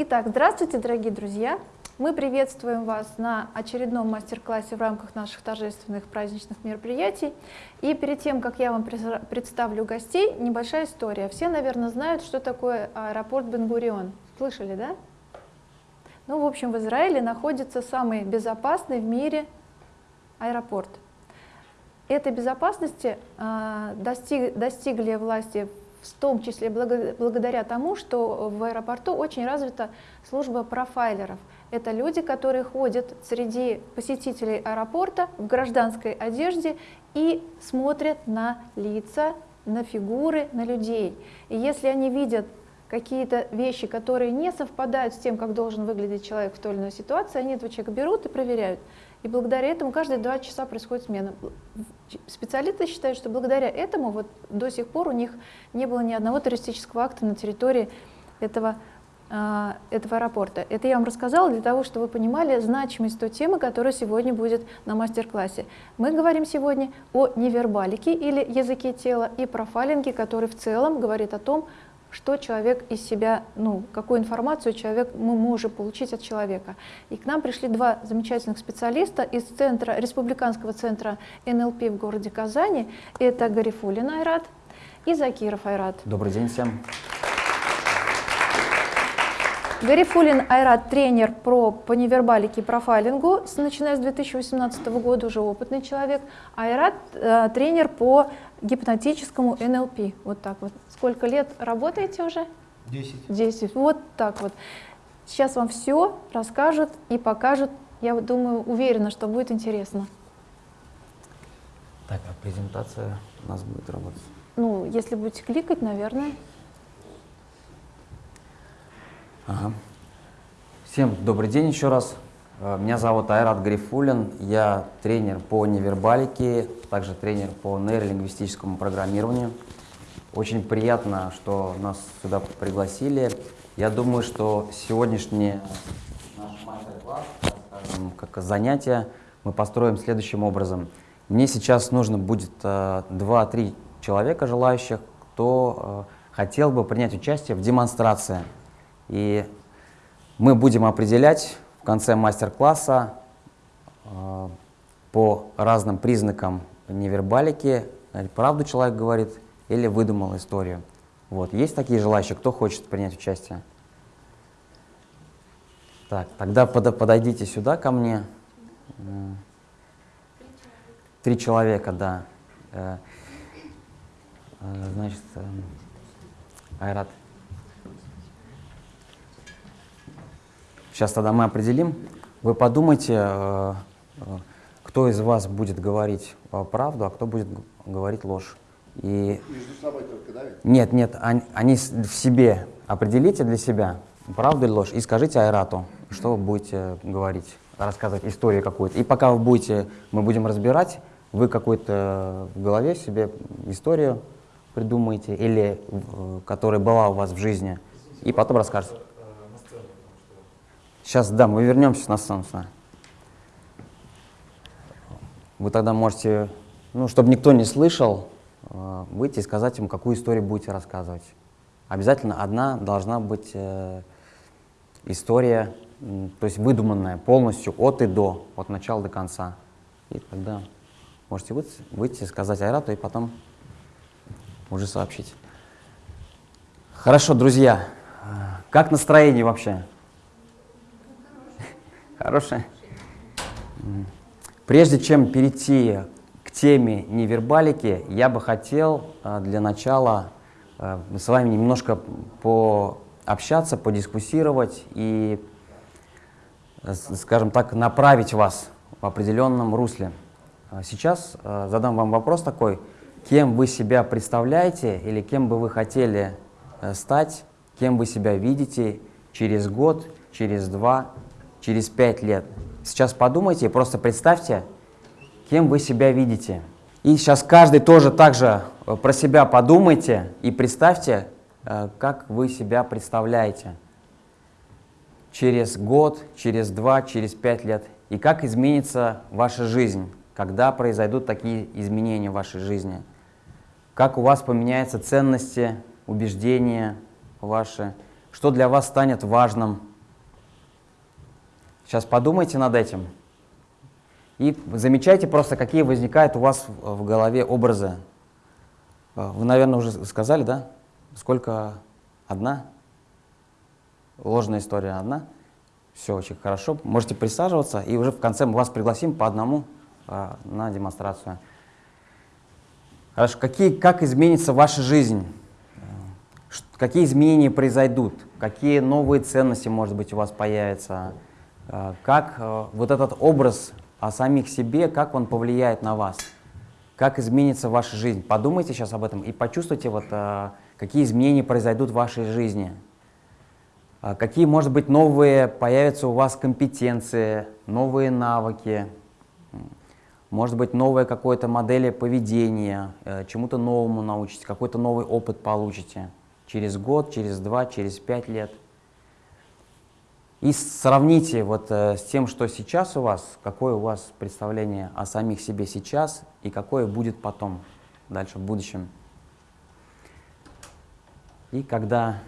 Итак, здравствуйте, дорогие друзья! Мы приветствуем вас на очередном мастер-классе в рамках наших торжественных праздничных мероприятий. И перед тем, как я вам представлю гостей, небольшая история. Все, наверное, знают, что такое аэропорт Бенгурион. Слышали, да? Ну, в общем, в Израиле находится самый безопасный в мире аэропорт. Этой безопасности э, достиг, достигли власти в том числе благодаря тому, что в аэропорту очень развита служба профайлеров. Это люди, которые ходят среди посетителей аэропорта в гражданской одежде и смотрят на лица, на фигуры, на людей. И если они видят какие-то вещи, которые не совпадают с тем, как должен выглядеть человек в той или иной ситуации, они этого человека берут и проверяют. И благодаря этому каждые два часа происходит смена. Специалисты считают, что благодаря этому вот до сих пор у них не было ни одного террористического акта на территории этого, э, этого аэропорта. Это я вам рассказала для того, чтобы вы понимали значимость той темы, которая сегодня будет на мастер-классе. Мы говорим сегодня о невербалике или языке тела и профайлинге, который в целом говорит о том, что человек из себя, ну, какую информацию человек, мы можем получить от человека. И к нам пришли два замечательных специалиста из центра, Республиканского центра НЛП в городе Казани. Это Гарифулин Айрат и Закиров Айрат. Добрый день всем. Гарифулин Айрат, тренер про, по невербалике и профайлингу, начиная с 2018 года, уже опытный человек. Айрат э, тренер по гипнотическому НЛП. Вот так вот. Сколько лет работаете уже? Десять. Десять. Вот так вот. Сейчас вам все расскажут и покажут. Я думаю, уверена, что будет интересно. Так, а презентация у нас будет работать? Ну, если будете кликать, наверное. Ага. Всем добрый день еще раз. Э, меня зовут Айрат Грифулин, я тренер по невербалике, также тренер по нейролингвистическому программированию. Очень приятно, что нас сюда пригласили. Я думаю, что мастер-класс, как занятие, мы построим следующим образом. Мне сейчас нужно будет 2-3 э, человека желающих, кто э, хотел бы принять участие в демонстрации. И мы будем определять конце мастер-класса э, по разным признакам невербалики, правду человек говорит или выдумал историю. Вот. Есть такие желающие? Кто хочет принять участие? Так, тогда под, подойдите сюда ко мне. Три человека, да. Э, э, значит, Айрат. Сейчас тогда мы определим. Вы подумайте, э, э, кто из вас будет говорить правду, а кто будет говорить ложь. И... Между собой только, да? Нет, нет, они, они в себе. Определите для себя, правду или ложь, и скажите Айрату, что вы будете говорить, рассказывать историю какую-то. И пока вы будете, мы будем разбирать, вы какую-то в голове себе историю придумаете, или э, которая была у вас в жизни, и потом расскажете. Сейчас, да, мы вернемся на сцену. Вы тогда можете, ну, чтобы никто не слышал, э, выйти и сказать ему, какую историю будете рассказывать. Обязательно одна должна быть э, история, то есть выдуманная полностью от и до, от начала до конца. И тогда можете выйти, выйти сказать Айрату и потом уже сообщить. Хорошо, друзья, как настроение вообще? Хорошая. Прежде чем перейти к теме невербалики, я бы хотел э, для начала э, с вами немножко пообщаться, подискуссировать и, э, скажем так, направить вас в определенном русле. Сейчас задам вам вопрос такой, кем вы себя представляете или кем бы вы хотели стать, кем вы себя видите через год, через два, через пять лет. Сейчас подумайте, просто представьте, кем вы себя видите. И сейчас каждый тоже также э, про себя подумайте и представьте, э, как вы себя представляете через год, через два, через пять лет. И как изменится ваша жизнь, когда произойдут такие изменения в вашей жизни. Как у вас поменяются ценности, убеждения ваши, что для вас станет важным – Сейчас подумайте над этим. И замечайте просто, какие возникают у вас в голове образы. Э, вы, наверное, уже сказали, да? Сколько? Одна? Ложная история одна? Все очень хорошо. Можете присаживаться, и уже в конце мы вас пригласим по одному э, на демонстрацию. Хорошо. Какие, как изменится ваша жизнь? Какие изменения произойдут? Какие новые ценности, может быть, у вас появятся? Э, как э, вот этот образ о самих себе, как он повлияет на вас? Как изменится ваша жизнь? Подумайте сейчас об этом и почувствуйте, вот, э, какие изменения произойдут в вашей жизни. Какие, может быть, новые появятся у вас компетенции, новые навыки, может быть, новая какая-то модель поведения, чему-то новому научитесь, какой-то новый опыт получите через год, через два, через пять лет. И сравните вот э, с тем, что сейчас у вас, какое у вас представление о самих себе сейчас и какое будет потом, дальше в будущем. И когда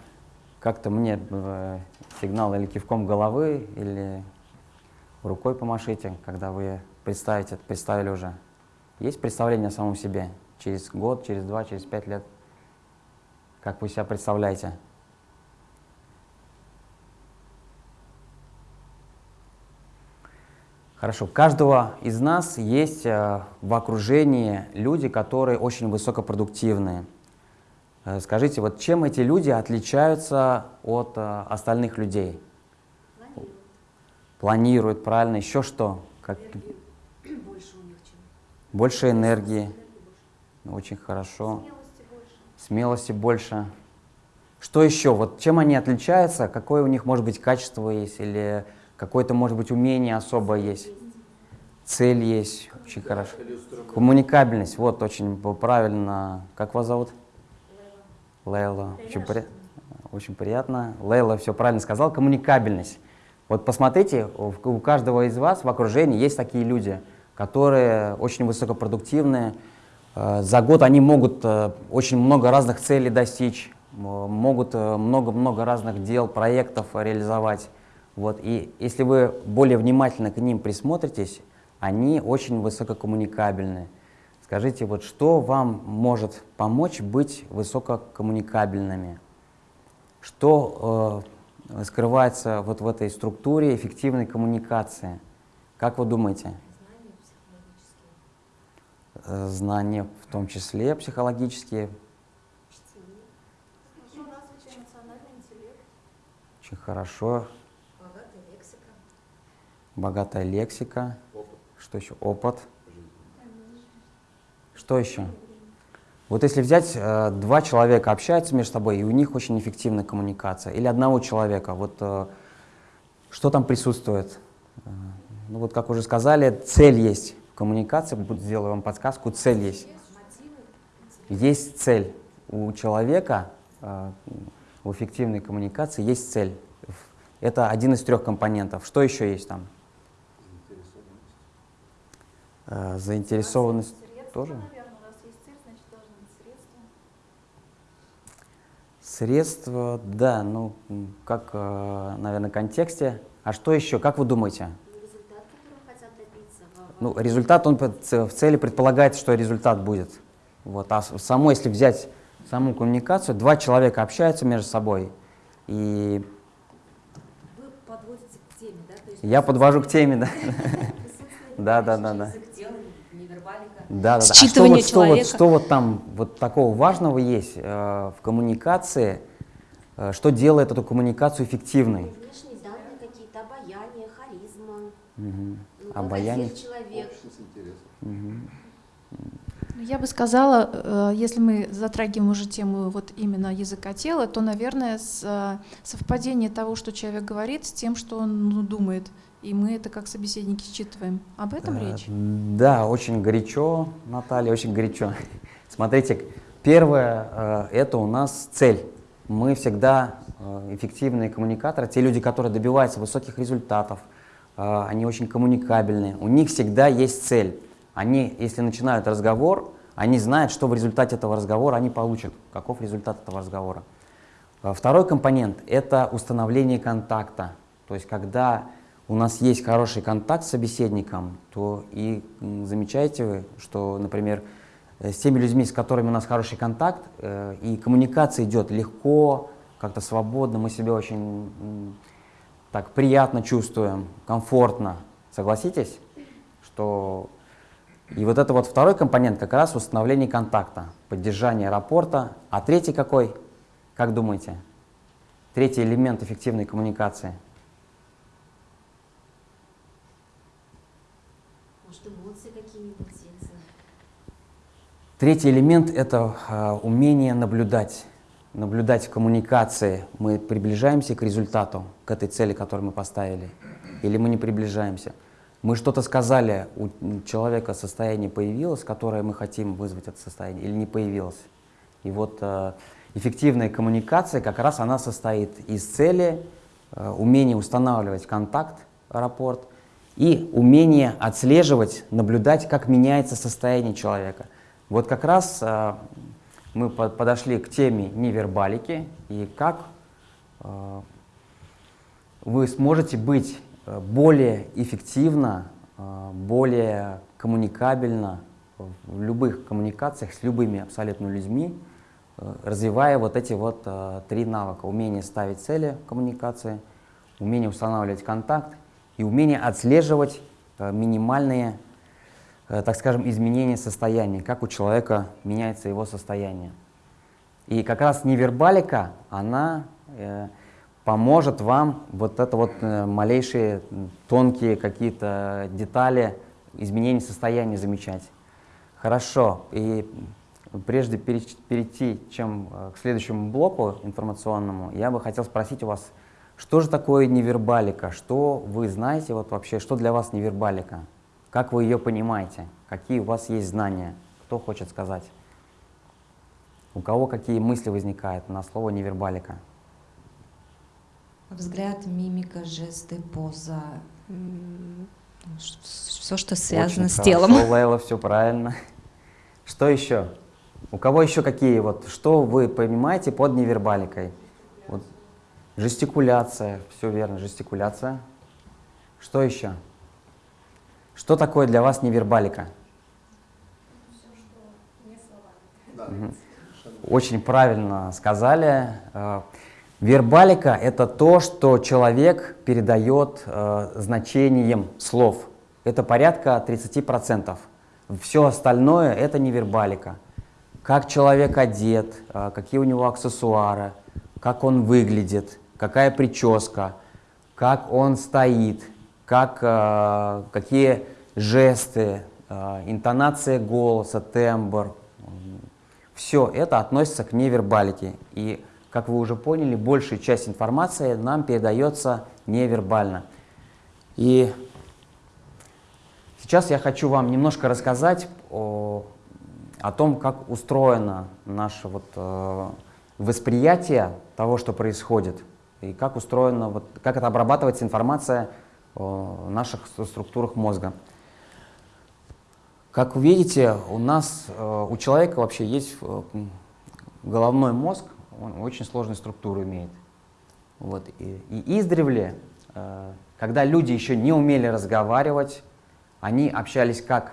как-то мне э, сигнал или кивком головы, или рукой помашите, когда вы представите, представили уже. Есть представление о самом себе через год, через два, через пять лет? Как вы себя представляете? Хорошо. Каждого из нас есть э, в окружении люди, которые очень высокопродуктивные. Э, скажите, вот чем эти люди отличаются от э, остальных людей? Планируют. Планируют, правильно. Еще что? Как... Больше у них чем? Больше энергии. Больше. Очень хорошо. Смелость смелости больше. Что еще? Вот чем они отличаются? Какое у них, может быть, качество есть? Или какое-то, может быть, умение особое есть? Цель есть. Очень хорошо. Коммуникабельность. Вот, очень правильно. Как вас зовут? Лейла. Очень, при... очень приятно. Лейла все правильно сказал. Коммуникабельность. Вот посмотрите, у каждого из вас в окружении есть такие люди, которые очень высокопродуктивные, Э, за год они могут э, очень много разных целей достичь, могут э, много-много разных дел, проектов реализовать. Вот. И если вы более внимательно к ним присмотритесь, они очень высококоммуникабельны. Скажите, вот что вам может помочь быть высококоммуникабельными? Что э, скрывается вот в этой структуре эффективной коммуникации? Как вы думаете? Э, знания, в том числе психологические. Очень хорошо. Богатая лексика. Опыт. Что еще? Опыт. Что еще? Вот если взять, э, два человека общаются между собой, и у них очень эффективная коммуникация, или одного человека, вот э, что там присутствует? Э, ну вот, как уже сказали, цель есть коммуникации, сделаю вам подсказку, цель есть. Есть цель. У человека в эффективной коммуникации есть цель. Это один из трех компонентов. Что еще есть там? Заинтересованность. Заинтересованность тоже? Средства, да, ну, как, э, наверное, в контексте. А что еще, как вы думаете? ну, результат, он в цели предполагает, что результат будет. Вот. А само, если взять саму коммуникацию, два человека общаются между собой, и... Вы подводите к теме, да? То есть Я подвожу к теме, да. Да, да, да, да. Да, да, да. А что вот, что, вот, что вот там вот такого важного есть э, в коммуникации, э, что делает эту коммуникацию эффективной? Внешние данные какие-то, обаяние, харизма. Угу обаяние. человек. Я бы сказала, э, если мы затрагиваем уже тему вот именно языка тела, то, наверное, э, совпадение того, что человек говорит, с тем, что он ну, думает. И мы это как собеседники считываем. Об этом э, речь? Да, очень горячо, Наталья, очень горячо. Смотрите, первое – это у нас цель. Мы всегда эффективные коммуникаторы, те люди, которые добиваются высоких результатов, они очень коммуникабельные, у них всегда есть цель. Они, если начинают разговор, они знают, что в результате этого разговора они получат, каков результат этого разговора. Второй компонент – это установление контакта. То есть, когда у нас есть хороший контакт с собеседником, то и замечаете вы, что, например, э, с теми людьми, с которыми у нас хороший контакт, э, и коммуникация идет легко, как-то свободно, мы себя очень так приятно чувствуем, комфортно. Согласитесь, что и вот это вот второй компонент как раз установление контакта, поддержание рапорта. А третий какой? Как думаете? Третий элемент эффективной коммуникации – Третий элемент — это э, умение наблюдать. Наблюдать в коммуникации. Мы приближаемся к результату, к этой цели, которую мы поставили, или мы не приближаемся. Мы что-то сказали, у человека состояние появилось, которое мы хотим вызвать это состояние, или не появилось. И вот э, эффективная коммуникация как раз она состоит из цели, э, умения устанавливать контакт, рапорт, и умение отслеживать, наблюдать, как меняется состояние человека — вот как раз э, мы подошли к теме невербалики и как э, вы сможете быть э, более эффективно, более коммуникабельно в любых коммуникациях с любыми абсолютно людьми, развивая вот эти вот три навыка. Умение ставить цели в коммуникации, умение устанавливать контакт и умение отслеживать минимальные так скажем, изменение состояния, как у человека меняется его состояние. И как раз невербалика, она э, поможет вам вот это вот э, малейшие тонкие какие-то детали изменения состояния замечать. Хорошо, и прежде перейти чем э, к следующему блоку информационному, я бы хотел спросить у вас, что же такое невербалика, что вы знаете вот вообще, что для вас невербалика? Как вы ее понимаете? Какие у вас есть знания? Кто хочет сказать? У кого какие мысли возникают на слово невербалика? Взгляд, мимика, жесты, поза, все, что связано Очень с хорошо, телом. Лейла, все правильно. Что еще? У кого еще какие вот, что вы понимаете под невербаликой? Вот. Жестикуляция, все верно, жестикуляция. Что еще? Что такое для вас невербалика? Очень правильно сказали. Э, вербалика — это то, что человек передает э, значением слов. Это порядка 30%. Все остальное — это невербалика. Как человек одет, э, какие у него аксессуары, как он выглядит, какая прическа, как он стоит, как, э, какие жесты, э, интонация голоса, тембр. Все это относится к невербалике. И, как вы уже поняли, большая часть информации нам передается невербально. И сейчас я хочу вам немножко рассказать о, о том, как устроено наше вот, э, восприятие того, что происходит, и как устроена, вот, как это обрабатывается информация наших структурах мозга. Как вы видите, у нас, э, у человека вообще есть э, головной мозг, он очень сложную структуру имеет. Вот. И, и издревле, э, когда люди еще не умели разговаривать, они общались как?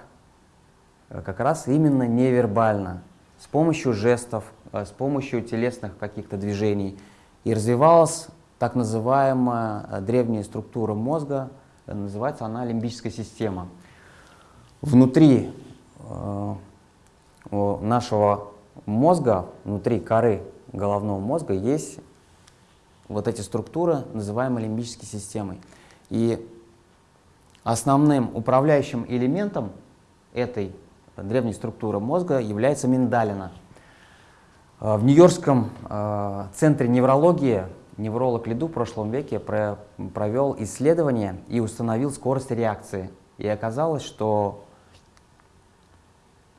Как раз именно невербально, с помощью жестов, с помощью телесных каких-то движений. И развивалась так называемая древняя структура мозга, называется она лимбическая система. Внутри э, нашего мозга, внутри коры головного мозга есть вот эти структуры, называемые лимбической системой. И основным управляющим элементом этой древней структуры мозга является миндалина. Э, в Нью-Йоркском э, центре неврологии невролог Лиду в прошлом веке провел исследование и установил скорость реакции. И оказалось, что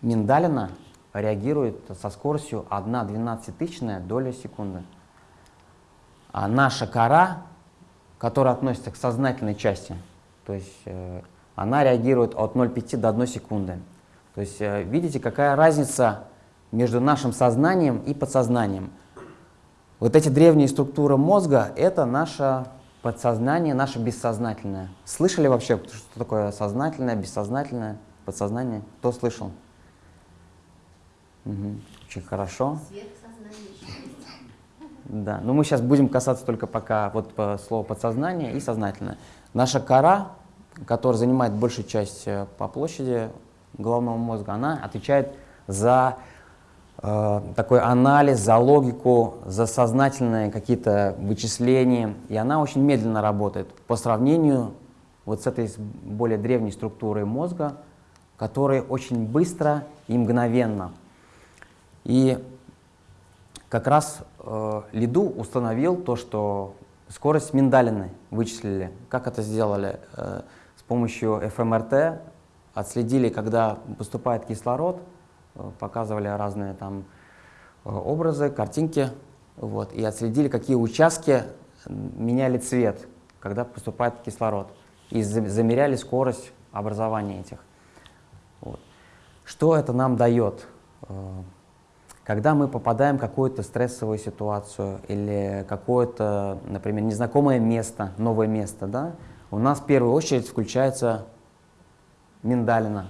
миндалина реагирует со скоростью 1 тысячная доля секунды. А наша кора, которая относится к сознательной части, то есть э, она реагирует от 0,5 до 1 секунды. То есть э, видите, какая разница между нашим сознанием и подсознанием. Вот эти древние структуры мозга — это наша подсознание наше бессознательное. Слышали вообще, что такое сознательное, бессознательное, подсознание? Кто слышал? Угу. Очень хорошо. Да, но мы сейчас будем касаться только пока вот по слову подсознание и сознательное. Наша кора, которая занимает большую часть э, по площади головного мозга, она отвечает за э, такой анализ, за логику, за сознательные какие-то вычисления, и она очень медленно работает по сравнению вот с этой более древней структурой мозга, которая очень быстро и мгновенно. И как раз э, Лиду установил то, что скорость миндалины вычислили. Как это сделали? Э, с помощью ФМРТ отследили, когда поступает кислород, э, показывали разные там э, образы, картинки, вот, и отследили, какие участки меняли цвет, когда поступает кислород, и замеряли скорость образования этих. Вот. Что это нам дает? Э, когда мы попадаем в какую-то стрессовую ситуацию или какое-то, например, незнакомое место, новое место, да, у нас в первую очередь включается миндалина.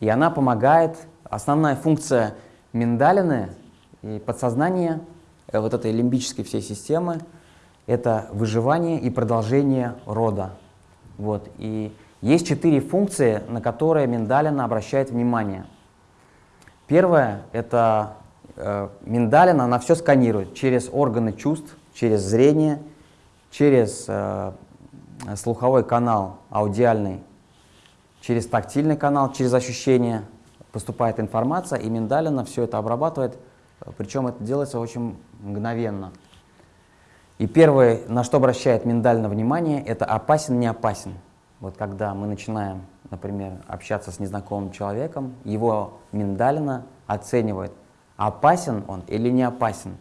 И она помогает, основная функция миндалины и подсознания, э, вот этой лимбической всей системы, это выживание и продолжение рода. Вот. И есть четыре функции, на которые миндалина обращает внимание. Первое – это э, миндалина, она все сканирует через органы чувств, через зрение, через э, слуховой канал аудиальный, через тактильный канал, через ощущение поступает информация, и миндалина все это обрабатывает, причем это делается очень мгновенно. И первое, на что обращает миндалина внимание, это опасен, не опасен. Вот когда мы начинаем, например, общаться с незнакомым человеком, его миндалина оценивает, опасен он или не опасен.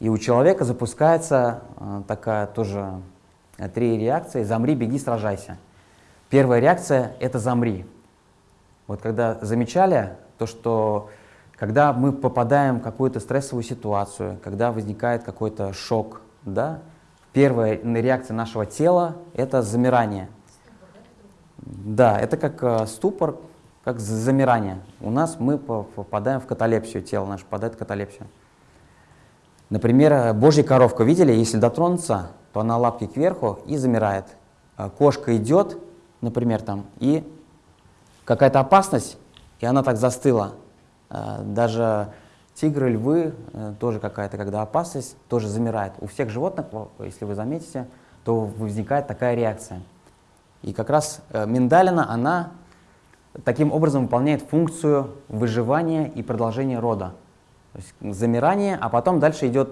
И у человека запускается э, такая тоже э, три реакции «замри, беги, сражайся». Первая реакция – это «замри». Вот когда замечали то, что когда мы попадаем в какую-то стрессовую ситуацию, когда возникает какой-то шок, да, первая реакция нашего тела – это замирание. Да, это как э, ступор, как замирание. У нас мы попадаем в каталепсию, тело наше попадает в каталепсию. Например, э, божья коровка, видели, если дотронуться, то она лапки кверху и замирает. А кошка идет, например, там, и какая-то опасность, и она так застыла. А, даже тигры, львы, э, тоже какая-то, когда опасность, тоже замирает. У всех животных, если вы заметите, то возникает такая реакция. И как раз э, миндалина, она таким образом выполняет функцию выживания и продолжения рода. То есть замирание, а потом дальше идет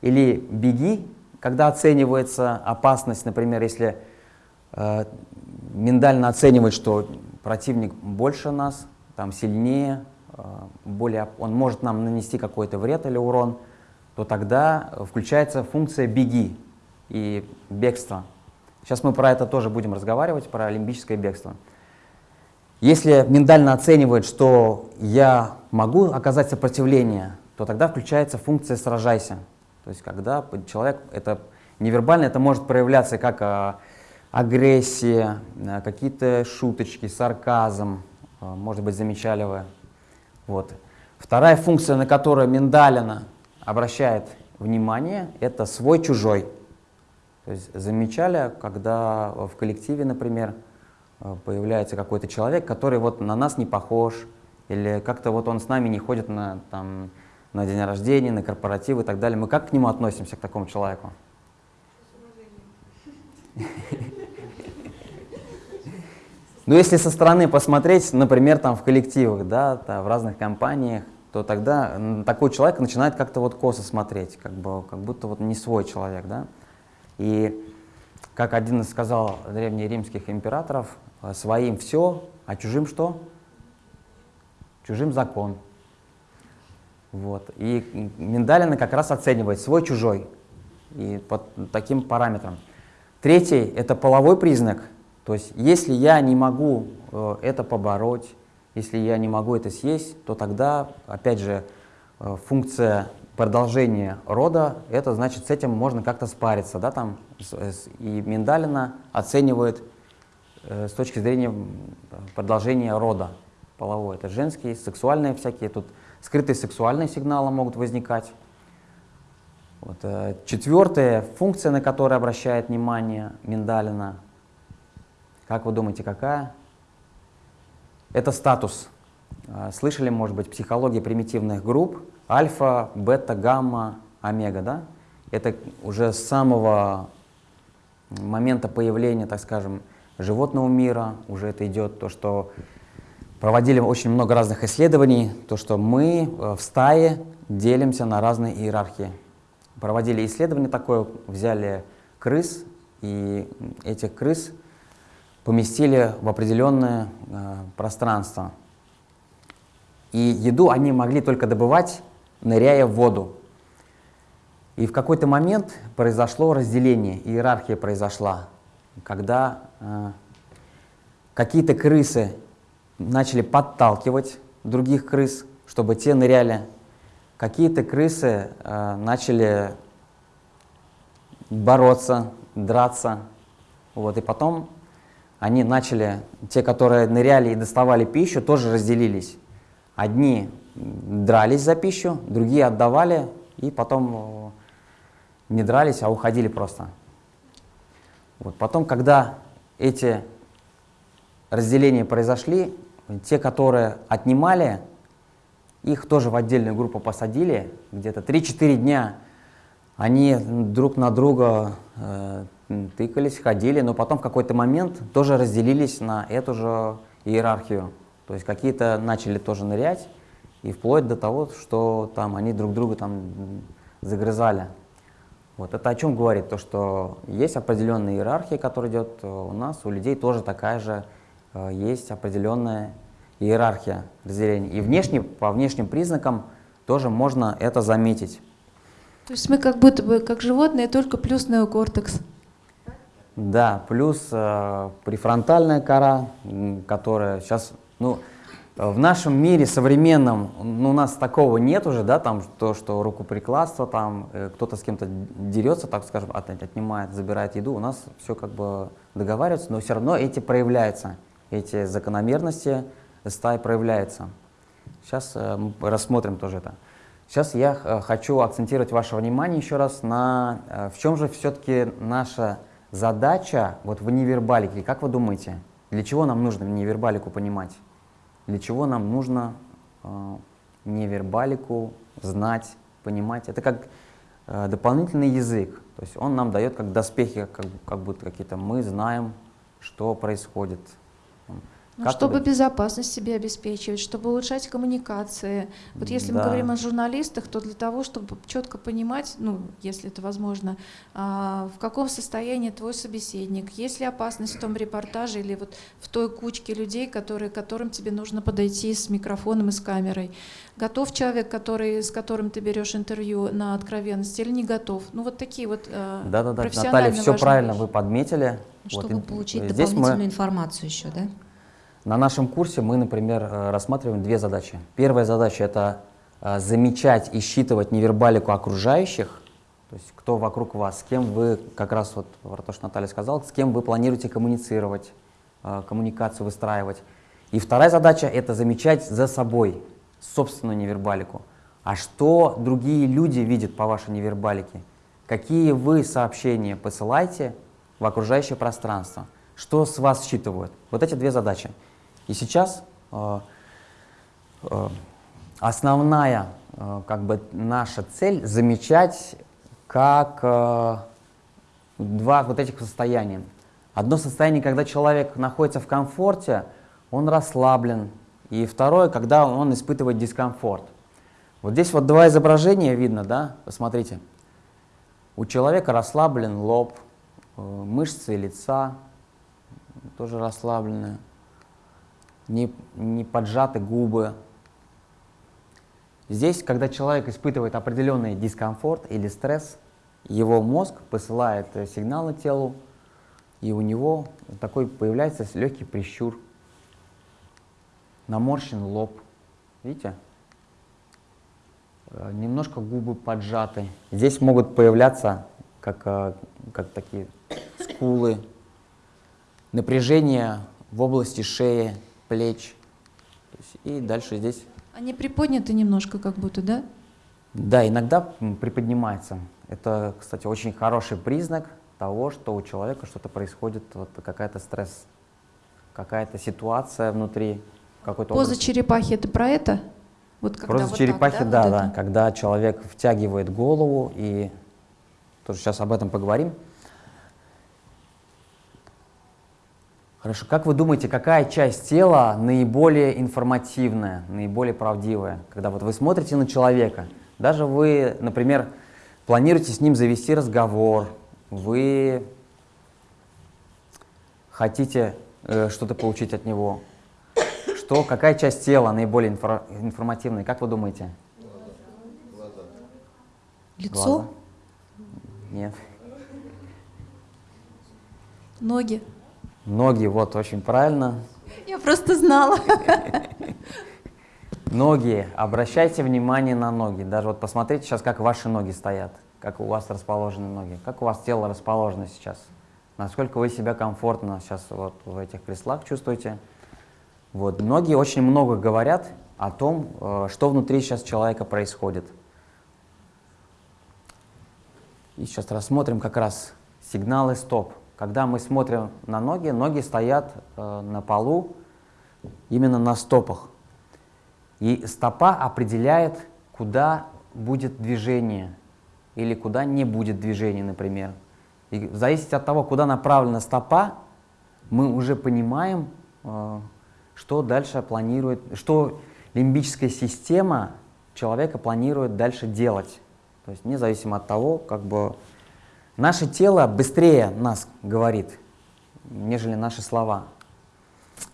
или беги, когда оценивается опасность, например, если э, миндально оценивает, что противник больше нас, там сильнее, э, более, он может нам нанести какой-то вред или урон, то тогда включается функция «беги» и бегство. Сейчас мы про это тоже будем разговаривать, про лимбическое бегство. Если миндально оценивает, что я могу оказать сопротивление, то тогда включается функция «сражайся». То есть когда человек, это невербально, это может проявляться как а, агрессия, а, какие-то шуточки, сарказм, а, может быть, замечали вы. Вот. Вторая функция, на которую миндалина обращает внимание, это свой-чужой. То есть замечали, когда в коллективе, например, Э, появляется какой-то человек, который вот на нас не похож, или как-то вот он с нами не ходит на, там, на день рождения, на корпоративы и так далее. Мы как к нему относимся, к такому человеку? Ну, если со стороны посмотреть, например, там в коллективах, да, в разных компаниях, то тогда такой человек начинает как-то вот косо смотреть, как, бы, как будто вот не свой человек, да. И как один из сказал древнеримских императоров, Э, своим все, а чужим что? Чужим закон. Вот. И Миндалина как раз оценивает свой-чужой и под таким параметром. Третий – это половой признак. То есть если я не могу э, это побороть, если я не могу это съесть, то тогда, опять же, э, функция продолжение рода, это значит, с этим можно как-то спариться, да, там, и Миндалина оценивает э, с точки зрения продолжения рода половой. Это женские, сексуальные всякие, тут скрытые сексуальные сигналы могут возникать. Вот. Четвертая функция, на которую обращает внимание Миндалина, как вы думаете, какая? Это статус. Э, слышали, может быть, психология примитивных групп, альфа, бета, гамма, омега, да? Это уже с самого момента появления, так скажем, животного мира, уже это идет то, что проводили очень много разных исследований, то, что мы э, в стае делимся на разные иерархии проводили исследование такое, взяли крыс, и этих крыс поместили в определенное э, пространство. И еду они могли только добывать, ныряя в воду. И в какой-то момент произошло разделение, иерархия произошла, когда э, какие-то крысы начали подталкивать других крыс, чтобы те ныряли какие-то крысы э, начали бороться, драться. Вот, и потом они начали, те, которые ныряли и доставали пищу, тоже разделились. Одни дрались за пищу, другие отдавали, и потом э, не дрались, а уходили просто. Вот. Потом, когда эти разделения произошли, те, которые отнимали, их тоже в отдельную группу посадили, где-то 3-4 дня они друг на друга э, тыкались, ходили, но потом в какой-то момент тоже разделились на эту же иерархию. То есть какие-то начали тоже нырять, и вплоть до того, что там они друг друга там загрызали. Вот это о чем говорит? То, что есть определенная иерархия, которая идет э, у нас, у людей тоже такая же э, есть определенная иерархия разделения. И внешне, по внешним признакам тоже можно это заметить. То есть мы как будто бы как животные, только плюс неокортекс. Да, плюс э, префронтальная кора, которая сейчас, ну, в нашем мире современном, ну, у нас такого нет уже, да, там то, что рукоприкладство, там э, кто-то с кем-то дерется, так скажем, от, отнимает, забирает еду, у нас все как бы договариваются, но все равно эти проявляются, эти закономерности, стая проявляется. Сейчас э, мы рассмотрим тоже это. Сейчас я э, хочу акцентировать ваше внимание еще раз на э, в чем же все-таки наша задача вот в невербалике. Как вы думаете, для чего нам нужно невербалику понимать? Для чего нам нужно э, невербалику знать, понимать? Это как э, дополнительный язык. То есть он нам дает как доспехи, как, как будто какие-то мы знаем, что происходит. Ну, чтобы вы... безопасность себе обеспечивать, чтобы улучшать коммуникации. Вот если да. мы говорим о журналистах, то для того, чтобы четко понимать, ну, если это возможно, а, в каком состоянии твой собеседник, есть ли опасность в том репортаже или вот в той кучке людей, которые, которым тебе нужно подойти с микрофоном и с камерой. Готов человек, который, с которым ты берешь интервью на откровенность или не готов? Ну, вот такие вот э, Да-да-да, Наталья, все правильно вещи. вы подметили. Чтобы вот, получить дополнительную мы... информацию еще, да? На нашем курсе мы, например, э, рассматриваем две задачи. Первая задача – это э, замечать и считывать невербалику окружающих, то есть кто вокруг вас, с кем вы, как раз вот про то, что Наталья сказала, с кем вы планируете коммуницировать, э, коммуникацию выстраивать. И вторая задача – это замечать за собой собственную невербалику. А что другие люди видят по вашей невербалике? Какие вы сообщения посылаете в окружающее пространство? Что с вас считывают? Вот эти две задачи. И сейчас э, э, основная э, как бы наша цель замечать как два вот этих состояния. Одно состояние, когда человек находится в комфорте, он расслаблен. И второе, когда он испытывает дискомфорт. Вот здесь вот два изображения видно, да? Посмотрите. У человека расслаблен лоб, мышцы лица тоже расслабленные не, не поджаты губы. Здесь, когда человек испытывает определенный дискомфорт или стресс, его мозг посылает э, сигналы телу, и у него такой появляется легкий прищур, наморщен лоб. Видите? Э, немножко губы поджаты. Здесь могут появляться как, э, как такие скулы, напряжение в области шеи, плеч. И дальше здесь... Они приподняты немножко как будто, да? Да, иногда приподнимается. Это, кстати, очень хороший признак того, что у человека что-то происходит, вот какая-то стресс, какая-то ситуация внутри. Какой-то Поза образ. черепахи — это про это? Вот когда Поза вот черепахи, так, да, вот да, это? когда человек втягивает голову, и тоже сейчас об этом поговорим. Хорошо, как вы думаете, какая часть тела наиболее информативная, наиболее правдивая? Когда вот вы смотрите на человека, даже вы, например, планируете с ним завести разговор, вы хотите э, что-то получить от него, что, какая часть тела наиболее инфор- информативная, как вы думаете? Лицо? Глаза? Нет. Ноги. Ноги, вот, очень правильно. Я просто знала. Ноги, обращайте внимание на ноги. Даже вот посмотрите сейчас, как ваши ноги стоят, как у вас расположены ноги, как у вас тело расположено сейчас, насколько вы себя комфортно сейчас вот в этих креслах чувствуете. Вот, ноги очень много говорят о том, э, что внутри сейчас человека происходит. И сейчас рассмотрим как раз сигналы стоп. Когда мы смотрим на ноги, ноги стоят э, на полу именно на стопах. И стопа определяет, куда будет движение или куда не будет движения, например. И в зависимости от того, куда направлена стопа, мы уже понимаем, э, что дальше планирует, что лимбическая система человека планирует дальше делать. То есть независимо от того, как бы наше тело быстрее нас говорит, нежели наши слова.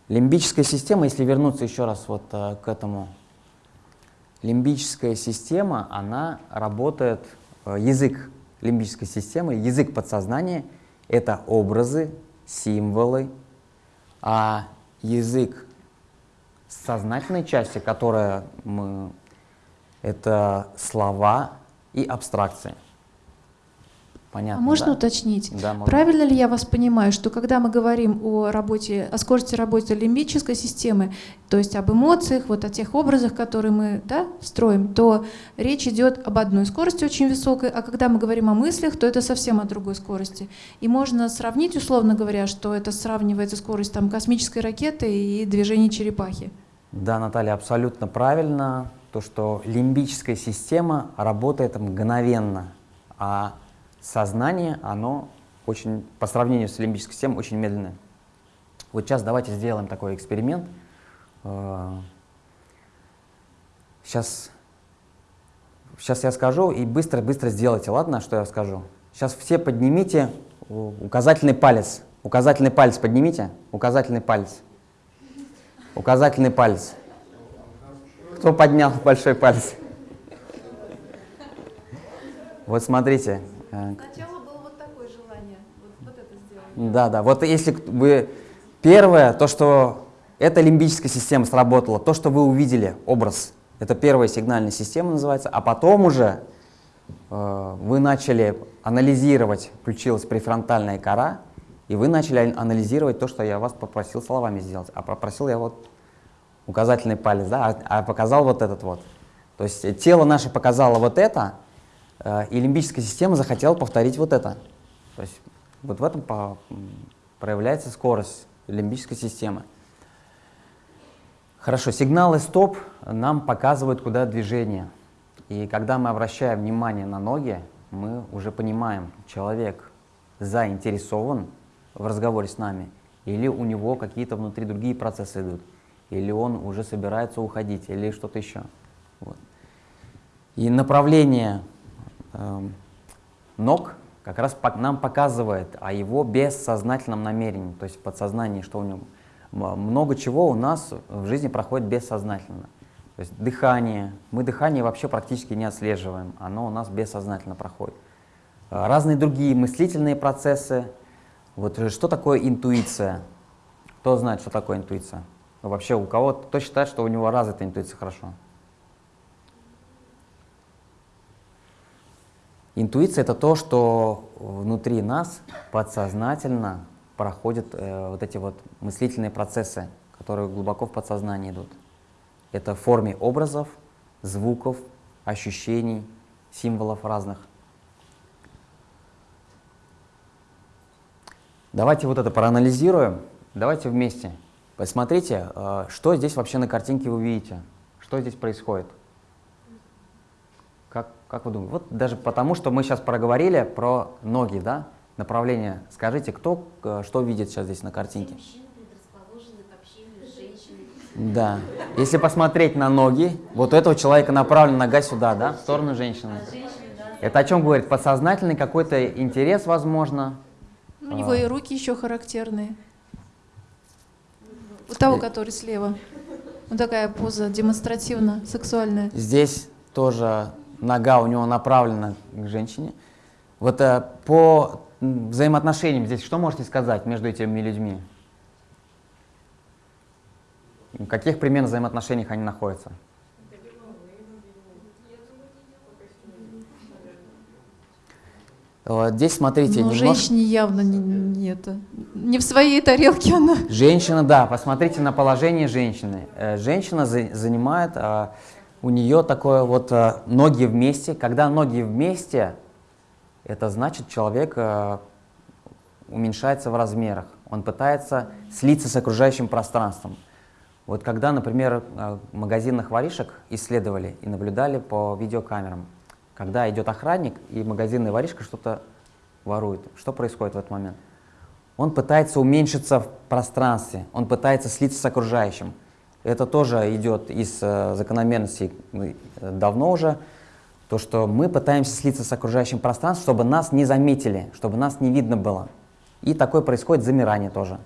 Лимбическая система, если вернуться еще раз вот э, к этому, лимбическая система, она работает, э, язык лимбической системы, язык подсознания — это образы, символы, а язык сознательной части, которая мы, это слова и абстракции. Понятно, А можно да? уточнить? Да, можно. Правильно ли я вас понимаю, что когда мы говорим о работе, о скорости работы лимбической системы, то есть об эмоциях, вот о тех образах, которые мы да, строим, то речь идет об одной скорости очень высокой, а когда мы говорим о мыслях, то это совсем о другой скорости. И можно сравнить, условно говоря, что это сравнивается скорость там, космической ракеты и движения черепахи. Да, Наталья, абсолютно правильно. То, что лимбическая система работает мгновенно, а сознание, оно очень, по сравнению с лимбической системой, очень медленное. Вот сейчас давайте сделаем такой эксперимент. Сейчас, сейчас я скажу, и быстро-быстро сделайте, ладно, что я скажу? Сейчас все поднимите указательный палец. Указательный палец поднимите. Указательный палец. Указательный палец. Кто поднял большой палец? Вот смотрите. Э, Сначала было вот такое желание, вот, это сделать. Да, да. Вот если вы первое, то, что эта лимбическая система сработала, то, что вы увидели, образ, это первая сигнальная система называется, а потом уже э, вы начали анализировать, включилась префронтальная кора, и вы начали анализировать то, что я вас попросил словами сделать. А попросил я вот указательный палец, да, а, а показал вот этот вот. То есть тело наше показало вот это, и лимбическая система захотела повторить вот это. То есть вот в этом по- проявляется скорость лимбической системы. Хорошо, сигналы стоп нам показывают, куда движение. И когда мы обращаем внимание на ноги, мы уже понимаем, человек заинтересован в разговоре с нами, или у него какие-то внутри другие процессы идут, или он уже собирается уходить, или что-то еще. Вот. И направление ног как раз нам показывает о его бессознательном намерении, то есть в подсознании, что у него много чего у нас в жизни проходит бессознательно. То есть дыхание, мы дыхание вообще практически не отслеживаем, оно у нас бессознательно проходит. А, Разные другие мыслительные процессы. Вот э, что такое интуиция? Кто знает, что такое интуиция? Вообще у кого кто считает, что у него развита интуиция хорошо? Интуиция — это то, что внутри нас подсознательно проходят э, вот эти вот мыслительные процессы, которые глубоко в подсознании идут. Это в форме образов, звуков, ощущений, символов разных. Давайте вот это проанализируем. Давайте вместе. Посмотрите, э, что здесь вообще на картинке вы видите. Что здесь происходит. Как, вы думаете? Вот даже потому, что мы сейчас проговорили про ноги, да, направление. Скажите, кто э, что видит сейчас здесь на картинке? Да. Если посмотреть на ноги, вот у этого человека направлена нога сюда, да, в сторону женщины. Это о чем говорит? Подсознательный какой-то интерес, возможно. У него и руки еще характерные. У того, который слева. Вот такая поза демонстративно сексуальная. Здесь тоже нога у него направлена к женщине. Вот э, по взаимоотношениям здесь что можете сказать между этими людьми? В каких примерно взаимоотношениях они находятся? Здесь смотрите, Ну, немножко... женщине явно не, не это. Не в своей тарелке она. Женщина, да, посмотрите на положение женщины. Э, Женщина за- занимает, а, у нее такое вот а, ноги вместе. Когда ноги вместе, это значит человек а, уменьшается в размерах. Он пытается слиться с окружающим пространством. Вот когда, например, а, магазинных воришек исследовали и наблюдали по видеокамерам, когда идет охранник и магазинный воришка что-то ворует, что происходит в этот момент? Он пытается уменьшиться в пространстве, он пытается слиться с окружающим. Это тоже идет из э, закономерностей ну, э, давно уже, то, что мы пытаемся слиться с окружающим пространством, чтобы нас не заметили, чтобы нас не видно было. И такое происходит замирание тоже.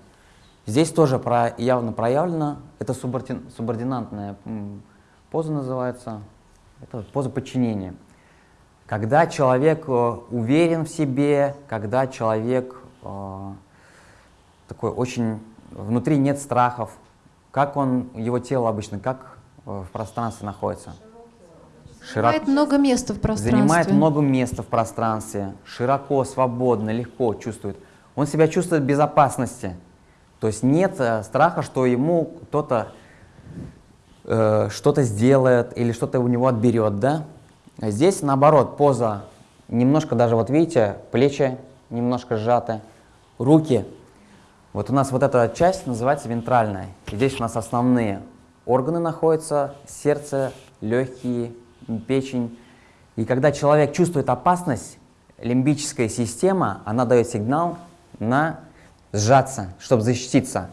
Здесь тоже про, явно проявлено, это субордин- субординантная поза называется, это поза подчинения. Когда человек э, уверен в себе, когда человек э, такой очень, внутри нет страхов, как он, его тело обычно, как э, в пространстве находится? Широко. Занимает много места в пространстве. Занимает много места в пространстве, широко, свободно, легко чувствует. Он себя чувствует в безопасности. То есть нет э, страха, что ему кто-то э, что-то сделает или что-то у него отберет, да? А Здесь наоборот, поза немножко даже, вот видите, плечи немножко сжаты, руки. Вот у нас вот эта часть называется вентральная. И Здесь у нас основные органы находятся, сердце, легкие, печень. И когда человек чувствует опасность, лимбическая система, она дает сигнал на сжаться, чтобы защититься.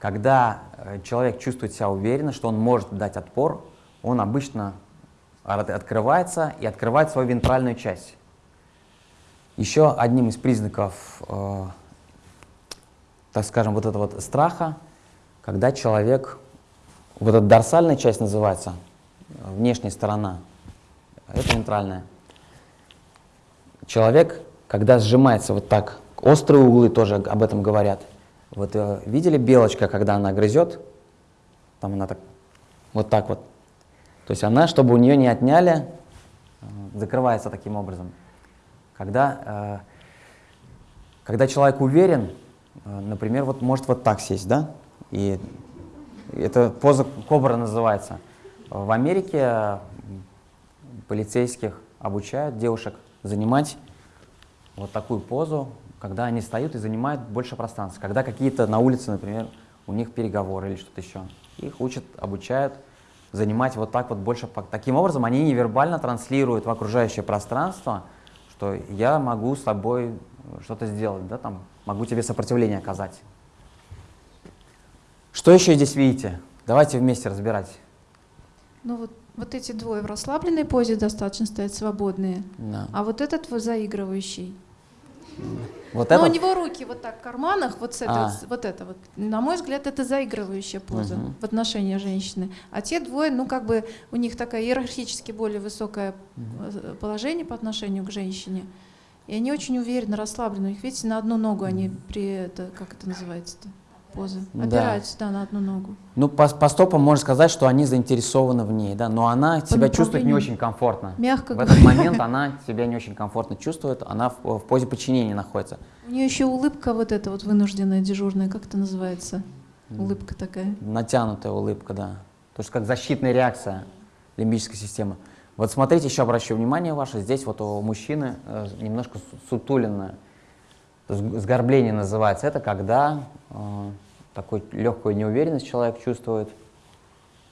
Когда э, человек чувствует себя уверенно, что он может дать отпор, он обычно от- открывается и открывает свою вентральную часть. Еще одним из признаков, э, так скажем, вот этого вот страха, когда человек, вот эта дорсальная часть называется, внешняя сторона, это вентральная. Человек, когда сжимается вот так, острые углы тоже об этом говорят. Вот э, видели белочка, когда она грызет? Там она так, вот так вот. То есть она, чтобы у нее не отняли, э, закрывается таким образом. Когда, э, когда человек уверен, например, вот может вот так сесть, да? И это поза кобра называется. В Америке полицейских обучают девушек занимать вот такую позу, когда они встают и занимают больше пространства. Когда какие-то на улице, например, у них переговоры или что-то еще. Их учат, обучают занимать вот так вот больше. Таким образом, они невербально транслируют в окружающее пространство, что я могу с тобой что-то сделать, да, там, могу тебе сопротивление оказать. Что еще здесь видите? Давайте вместе разбирать. Ну вот, вот эти двое в расслабленной позе достаточно стоят свободные. Да. А вот этот вот заигрывающий. Вот Но это у него руки вот так в карманах, вот, с этой, А. вот, это вот. На мой взгляд, это заигрывающая поза Мгм. в отношении женщины. А те двое, ну как бы у них такая иерархически более высокое э, положение по отношению к женщине. И они очень уверенно, расслабленно. У них, видите, на одну ногу они при это, как это называется-то? поза. Да. Опираются, да, на одну ногу. Ну, по, по стопам можно сказать, что они заинтересованы в ней, да, но она себя чувствует не очень комфортно. Мягко В этот говоря. момент она себя не очень комфортно чувствует, она в, в позе подчинения находится. У нее еще улыбка вот эта вот вынужденная, дежурная, как это называется? Улыбка такая. Натянутая улыбка, да. То есть как защитная реакция лимбической системы. Вот смотрите, еще обращу внимание ваше, здесь вот у мужчины э, немножко су- сутуленное, то есть сгорбление называется. Это когда э, такой легкую неуверенность человек чувствует,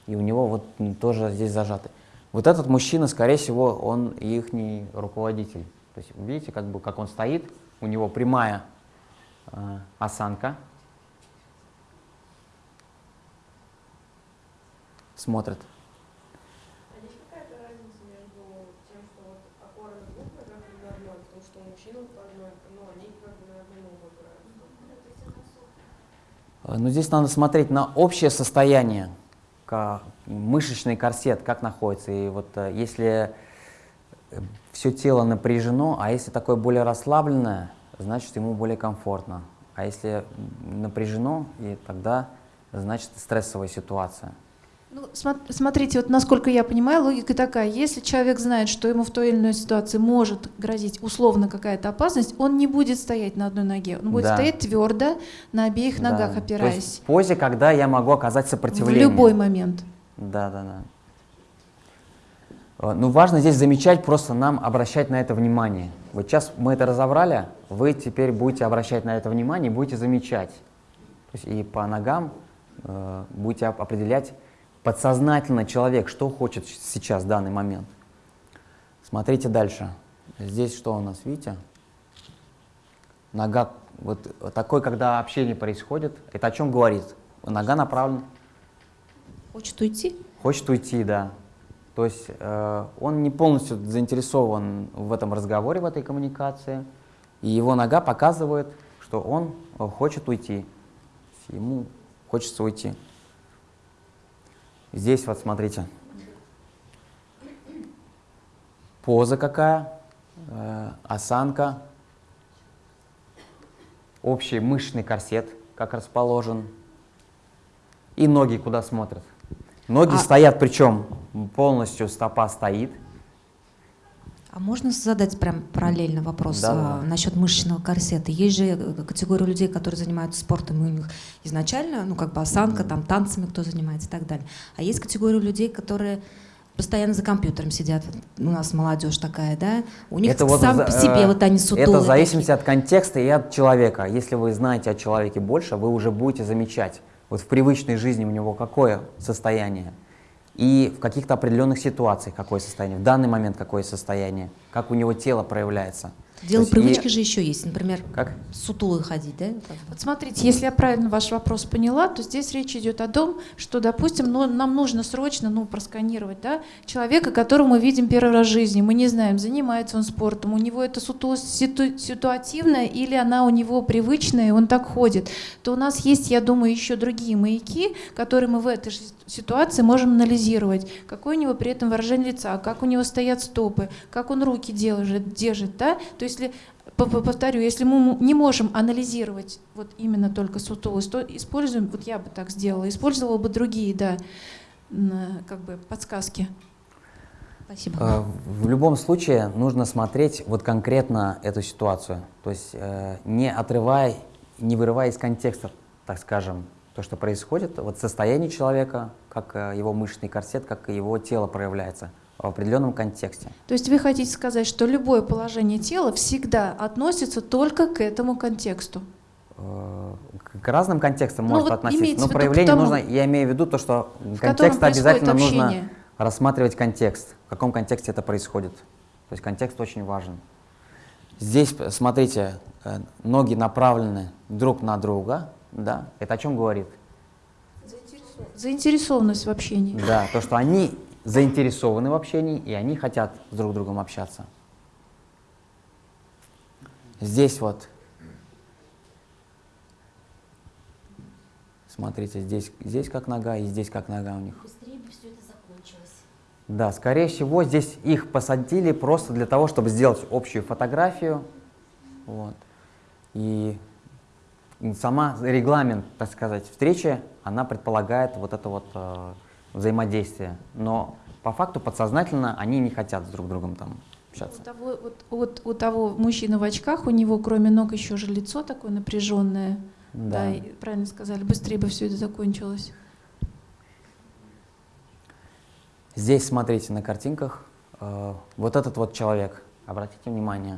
и у него вот тоже здесь зажаты. Вот этот мужчина, скорее всего, он их руководитель. То есть видите, как бы как он стоит, у него прямая э, осанка, смотрит. А есть какая-то разница между тем, что вот опора на двух ногах и на одной, потому что у мужчин по одной, ну, они как бы на одну ногу опираются. Э, Но здесь надо смотреть на общее состояние, мышечный корсет, как находится. И вот э, если все тело напряжено, а если такое более расслабленное, значит ему более комфортно. А если напряжено, и тогда значит стрессовая ситуация. Ну, смо- смотрите, вот насколько я понимаю, логика такая. Если человек знает, что ему в той или иной ситуации может грозить условно какая-то опасность, он не будет стоять на одной ноге. Он будет Да. стоять твердо на обеих Да. ногах, То есть опираясь. в позе, когда я могу оказать В сопротивление. любой момент. Да, да, да. Э, Ну, важно здесь замечать, просто нам обращать на это внимание. Вот сейчас мы это разобрали, вы теперь будете обращать на это внимание и будете замечать. То есть и по ногам э, будете оп- определять подсознательно человек, что хочет сейчас, в данный момент. Смотрите дальше. Здесь что у нас, видите? Нога, вот такой, когда общение происходит, это о чем говорит? Нога направлена Хочет уйти? Хочет уйти, да. То есть э, он не полностью заинтересован в этом разговоре, в этой коммуникации, и его нога показывает, что он э, хочет уйти. Ему хочется уйти. Здесь вот смотрите. Поза какая, э, осанка, общий мышечный корсет, как расположен, и ноги куда смотрят. Ноги А- стоят, причем полностью стопа стоит. А можно задать прям параллельно вопрос Да, а, да. насчет мышечного корсета? Есть же э, категория людей, которые занимаются спортом, и у них изначально, ну, как бы осанка, там, танцами кто занимается и так далее. А есть категория людей, которые постоянно за компьютером сидят. У нас молодежь такая, да? У них Это вот сам за- по себе э, вот они сутулые. Это в зависимости такие. от контекста и от человека. Если вы знаете о человеке больше, вы уже будете замечать, вот в привычной жизни у него какое состояние, и в каких-то определенных ситуациях какое состояние, в данный момент какое состояние, как у него тело проявляется. Дело есть и- привычки же еще есть. Например, Как? сутулый ходить, да? Вот смотрите, если я правильно ваш вопрос поняла, то здесь речь идет о том, что, допустим, ну, нам нужно срочно ну, просканировать да, человека, которого мы видим первый раз в жизни. Мы не знаем, занимается он спортом, у него это сутулость ситу- ситуативная или она у него привычная, и он так ходит. То у нас есть, я думаю, еще другие маяки, которые мы в этой же ситуации можем анализировать. Какое у него при этом выражение лица, как у него стоят стопы, как он руки держит, держит да? То есть если Повторю, если мы не можем анализировать вот именно только сутулость, то используем, вот я бы так сделала, использовала бы другие, да, как бы подсказки. Спасибо. Э, В любом случае нужно смотреть вот конкретно эту ситуацию, то есть э, не отрывая, не вырывая из контекста, так скажем, то, что происходит, вот состояние человека, как э, его мышечный корсет, как его тело проявляется в определенном контексте. То есть вы хотите сказать, что любое положение тела всегда относится только к этому контексту. Э, К разным контекстам Ну, может вот относиться, но проявление тому, нужно, я имею в виду то, что контекст обязательно нужно общение. рассматривать контекст, в каком контексте это происходит. То есть контекст очень важен. Здесь, смотрите, э, ноги направлены друг на друга, да, это о чем говорит? Заинтересованность в общении. Да, то, что они заинтересованы в общении, и они хотят с друг другом общаться. Здесь вот, смотрите, здесь, здесь как нога, и здесь как нога у них. Быстрее бы все это закончилось. Да, скорее всего, здесь их посадили просто для того, чтобы сделать общую фотографию. Вот. И сама регламент, так сказать, встречи, она предполагает вот это вот э, взаимодействие. Но по факту подсознательно они не хотят с друг другом там У общаться. того, вот, вот у того мужчины в очках, у него кроме ног еще же лицо такое напряженное. Да, и правильно сказали, быстрее бы все это закончилось. Здесь смотрите на картинках. э, вот этот вот человек, обратите внимание.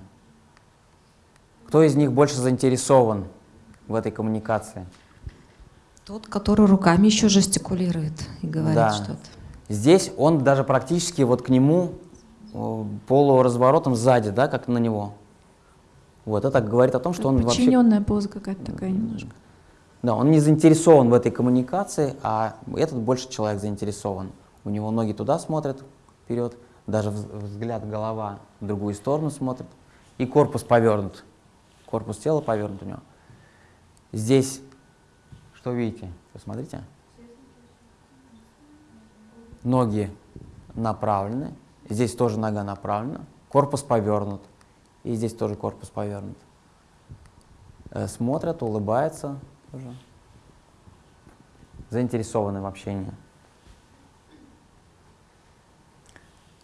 Кто из них больше заинтересован в этой коммуникации? Тот, который руками еще жестикулирует и говорит Да. что-то. Здесь он даже практически вот к нему э, полуразворотом сзади, да, как на него. Вот это говорит о том, что он вообще Подчиненная поза какая-то такая немножко. Да, он не заинтересован в этой коммуникации, а этот больше человек заинтересован. У него ноги туда смотрят, вперед, даже вз- взгляд, голова в другую сторону смотрит, и корпус повернут. Корпус тела повернут у него. Здесь, что видите? Посмотрите. Ноги направлены, здесь тоже нога направлена, корпус повернут, и здесь тоже корпус повернут. Э, Смотрят, улыбаются тоже. Заинтересованы в общении.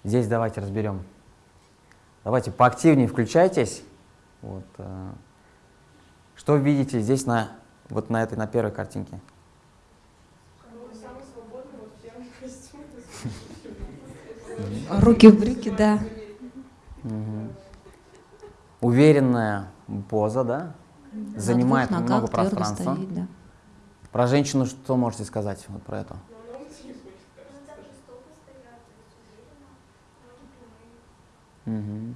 Здесь давайте разберем. Давайте поактивнее включайтесь. Вот, э, что видите здесь на, вот на этой, на первой картинке? Руки в брюки, да. Мгм. Уверенная поза, да? Занимает На много ногах твердо пространства. стоит, да. Про женщину что можете сказать вот про это? Мгм.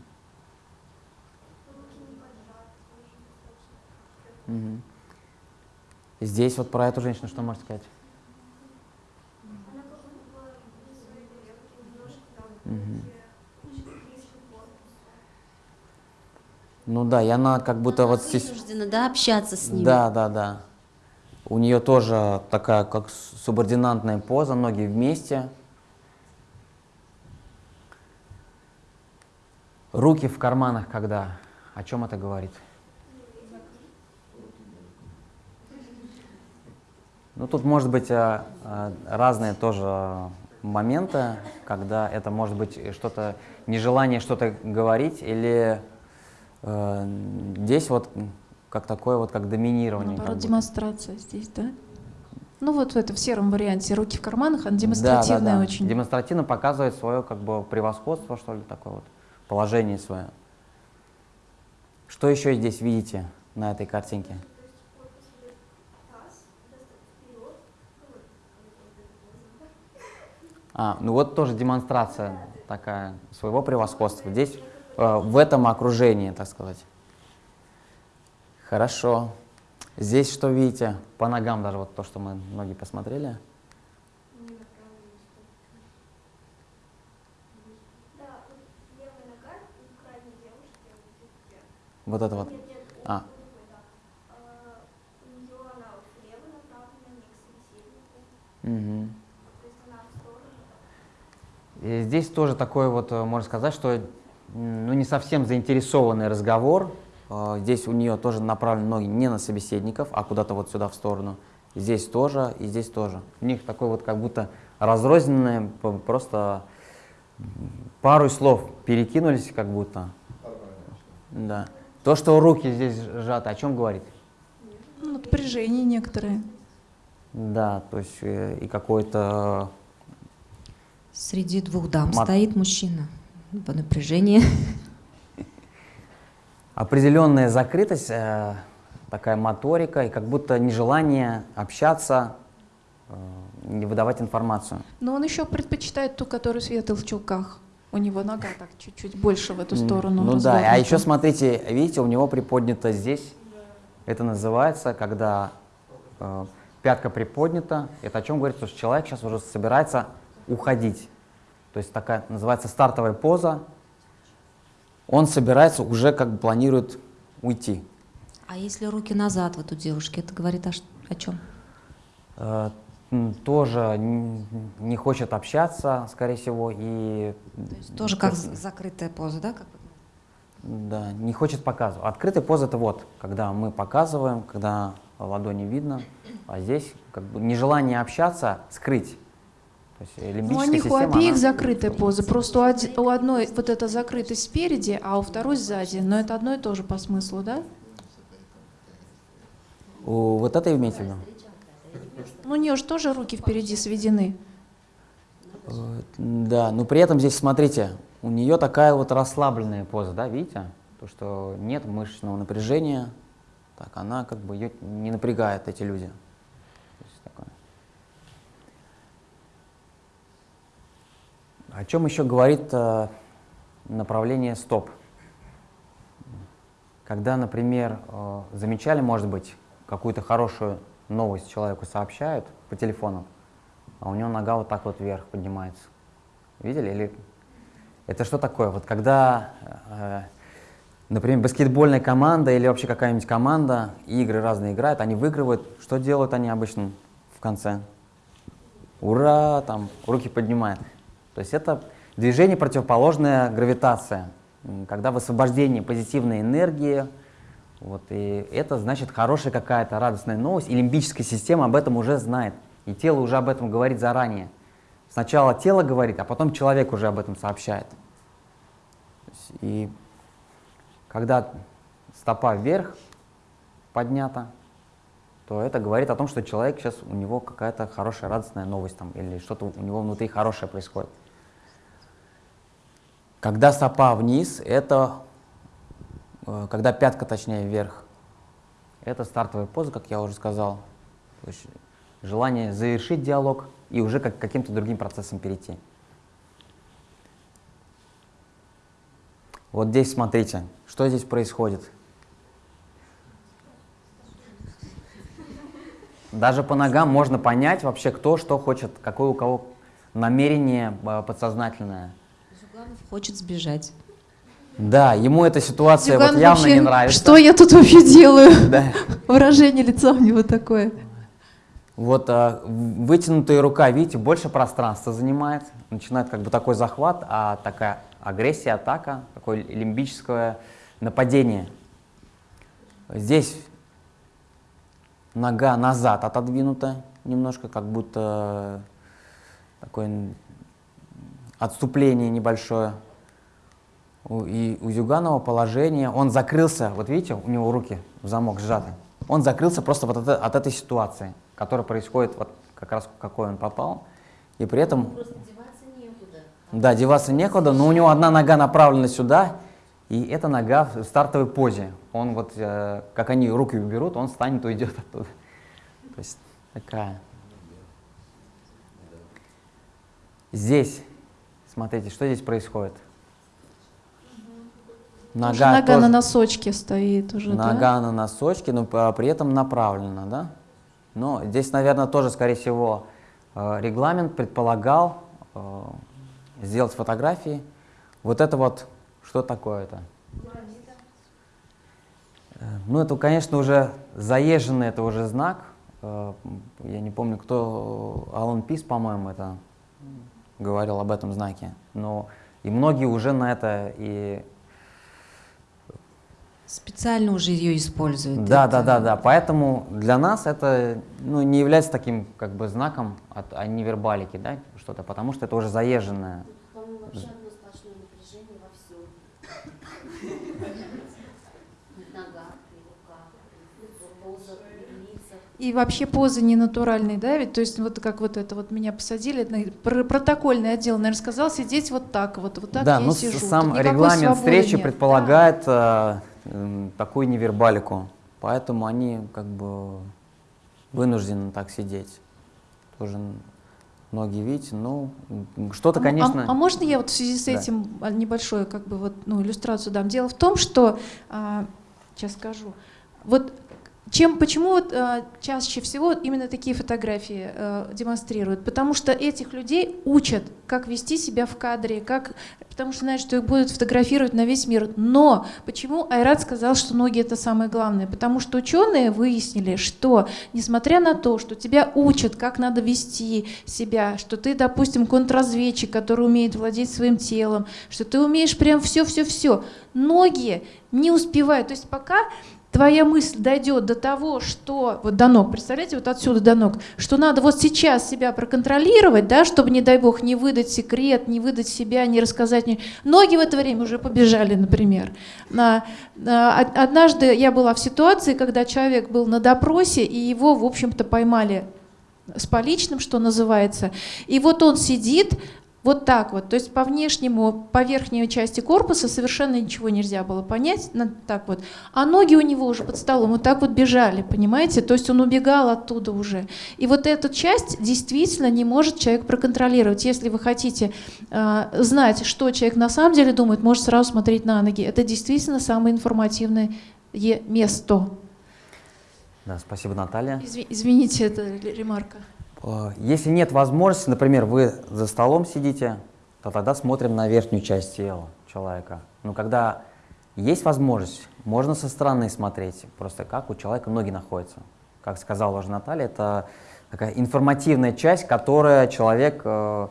Мгм. Здесь вот про эту женщину что можете сказать? Мгм. Ну да, и она как будто вот здесь... Да, общаться с ним. Да, да, да. У нее тоже такая, как субординантная поза, ноги вместе. Руки в карманах, когда. О чем это говорит? Ну, тут может быть э, э, разные тоже моменты, когда это может быть что-то, нежелание что-то говорить, или э, здесь вот как такое вот, как доминирование. как Наоборот, будто. демонстрация здесь, да? Ну вот в это в сером варианте руки в карманах, она Да, да, демонстративная да. очень. Демонстративно показывает свое как бы превосходство, что ли, такое вот, положение свое. Что еще здесь видите на этой картинке? А, ну вот тоже демонстрация такая своего превосходства. Здесь, э, в этом окружении, так сказать. Хорошо. Здесь что видите? По ногам даже вот то, что мы ноги посмотрели. Вот это вот. А, Мгм. И здесь тоже такой вот, э, можно сказать, что ну, не совсем заинтересованный разговор. Э, Здесь у нее тоже направлены ноги не на собеседников, а куда-то вот сюда в сторону. Здесь тоже, и здесь тоже. У них такой вот как будто разрозненное, просто пару слов перекинулись как будто. Да. То, что руки здесь сжаты, о чем говорит? Ну, напряжение некоторые. Да, то есть э, и какой-то Среди двух дам Мат- стоит мужчина по напряжению. определенная закрытость, э, такая моторика и как будто нежелание общаться, э, не выдавать информацию. Но он еще предпочитает ту, которая светлая в чулках. У него нога так чуть-чуть больше в эту сторону. Ну да, а еще смотрите, видите, у него приподнято здесь. Это называется, когда э, пятка приподнята. Это о чем говорит, что человек сейчас уже собирается уходить. То есть такая называется стартовая поза. Он собирается, уже как бы планирует уйти. А если руки назад вот у девушки, это говорит о, о чем? Э, тоже не хочет общаться, скорее всего, и То есть тоже как закрытая поза, да? Как да, не хочет показывать. Открытая поза это вот, когда мы показываем, когда ладони видно, а здесь как бы нежелание общаться скрыть. Э, Ну, у них у обеих она- закрытая поза, просто у, одной вот эта закрытость спереди, а у второй сзади, но это одно и то же по смыслу, да? У вот это имеете в виду? Ну, у нее же тоже руки впереди сведены. Да, но при этом здесь, смотрите, у нее такая вот расслабленная поза, да, видите? То, что нет мышечного напряжения, так, она как бы ее не напрягает, эти люди. То есть такое. О чем еще говорит э, направление стоп? Когда, например, э, замечали, может быть, какую-то хорошую новость человеку сообщают по телефону, а у него нога вот так вот вверх поднимается. Видели? Или это что такое? Вот когда, э, например, баскетбольная команда или вообще какая-нибудь команда, игры разные играют, они выигрывают, что делают они обычно в конце? Ура, там, руки поднимают. То есть это движение противоположное гравитация, когда высвобождение позитивной энергии, вот, и это значит хорошая какая-то радостная новость, и лимбическая система об этом уже знает, и тело уже об этом говорит заранее. Сначала тело говорит, а потом человек уже об этом сообщает. И когда стопа вверх поднята, то это говорит о том, что человек сейчас, у него какая-то хорошая радостная новость там, или что-то у него внутри хорошее происходит. Когда стопа вниз, это э, когда пятка, точнее, вверх. Это стартовая поза, как я уже сказал. Желание завершить диалог и уже как, каким-то другим процессам перейти. Вот здесь смотрите, что здесь происходит. Даже по ногам можно понять вообще, кто что хочет, какое у кого намерение э, подсознательное. Хочет сбежать. Да, ему эта ситуация вот явно вообще, не нравится. Что я тут вообще делаю? Да. Выражение лица у него такое. Вот в- вытянутая рука, видите, больше пространства занимает, начинает как бы такой захват, а такая агрессия, атака, такое лимбическое нападение. Здесь нога назад отодвинута немножко, как будто такое м, отступление небольшое. И у Зюганова положение, он закрылся, вот видите, у него руки в замок сжаты, он закрылся просто вот от, от этой ситуации, которая происходит, вот как раз какой он попал, и при этом, Просто деваться некуда. да, деваться некуда, но у него одна нога направлена сюда, и эта нога в стартовой позе. Он вот, э, как они руки уберут, он встанет, уйдет оттуда. То есть такая. Здесь, смотрите, что здесь происходит? Уже Нога тоже- на носочке стоит уже, да? Нога на носочке, но по- при этом направлена, да? Но здесь, наверное, тоже, скорее всего, э, регламент предполагал э, сделать фотографии. Вот это вот, что такое это? Э, Ну, это, конечно, уже заезженный, это уже знак. Я не помню, кто, Алан Пис, по-моему, это говорил об этом знаке. Но и многие уже на это и Специально уже ее используют. да, Это- да, да, да. Поэтому для нас это ну, не является таким как бы знаком от а невербалики, да, что-то, потому что это уже заезженное. По-моему, вообще одно сплошное напряжение во всем. И в ногах, и в руках, и в позах, и в лицах. И вообще позы не натуральные, да, ведь, то есть вот как вот это вот меня посадили, протокольный отдел, наверное, сказал сидеть вот так вот, вот так да, я с- сижу. сам никакой регламент встречи нет. предполагает э, м, такую невербалику, поэтому они как бы вынуждены так сидеть. Тоже многие видите, ну что-то, А- конечно. А, а можно я вот в связи с Да. этим а, небольшую как бы вот ну иллюстрацию дам? Дело в том, что а, сейчас скажу. Вот чем, почему вот, а, чаще всего именно такие фотографии а, демонстрируют? Потому что этих людей учат, как вести себя в кадре, как, потому что знают, что их будут фотографировать на весь мир. Но почему Айрат сказал, что ноги это самое главное? Потому что ученые выяснили, что несмотря на то, что тебя учат, как надо вести себя, что ты, допустим, контрразведчик, который умеет владеть своим телом, что ты умеешь прям все-все-все, ноги не успевают. То есть пока твоя мысль дойдет до того, что вот до ног, представляете, вот отсюда до ног, что надо вот сейчас себя проконтролировать, да, чтобы, не дай бог, не выдать секрет, не выдать себя, не рассказать. Ноги в это время уже побежали, например. На, на, однажды я была в ситуации, когда человек был на допросе, и его, в общем-то, поймали с поличным, что называется. И вот он сидит, вот так вот, то есть по внешнему, по верхней части корпуса совершенно ничего нельзя было понять, так вот. А ноги у него уже под столом вот так вот бежали, понимаете? То есть он убегал оттуда уже. И вот эту часть действительно не может человек проконтролировать. Если вы хотите э, знать, что человек на самом деле думает, может сразу смотреть на ноги. Это действительно самое информативное место. Да, спасибо, Наталья. Извините, это ремарка. Э, если нет возможности, например, вы за столом сидите, то тогда смотрим на верхнюю часть тела человека. Но когда есть возможность, можно со стороны смотреть, просто как у человека ноги находятся. Как сказала уже Наталья, это такая информативная часть, которая человек э,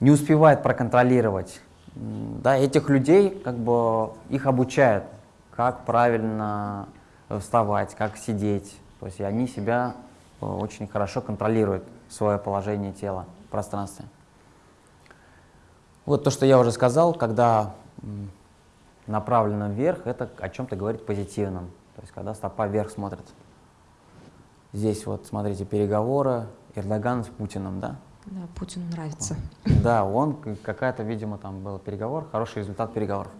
не успевает проконтролировать. Да, этих людей как бы их обучают, как правильно вставать, как сидеть. То есть они себя очень хорошо контролирует свое положение тела в пространстве. Вот то, что я уже сказал, когда направлено вверх, это о чем-то говорит позитивном. То есть когда стопа вверх смотрит. Здесь вот, смотрите, переговоры Эрдоган с Путиным, да? Да, Путину нравится. Да, он какая-то, видимо, там был переговор, хороший результат переговоров.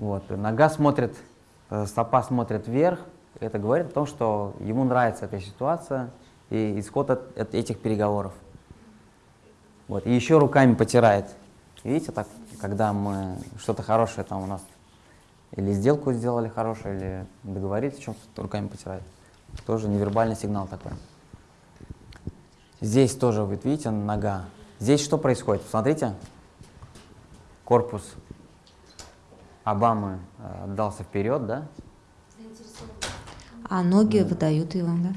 Вот. Нога смотрит, э, стопа смотрит вверх. Это говорит о том, что ему нравится эта ситуация и исход от, от этих переговоров. Вот. И еще руками потирает. Видите, так, когда мы что-то хорошее там у нас или сделку сделали хорошую, или договорились о чем-то, руками потирает. Тоже невербальный сигнал такой. Здесь тоже, вот видите, нога. Здесь что происходит? Посмотрите. Корпус Обамы э, дался вперед, да? А ноги да. выдают его, да?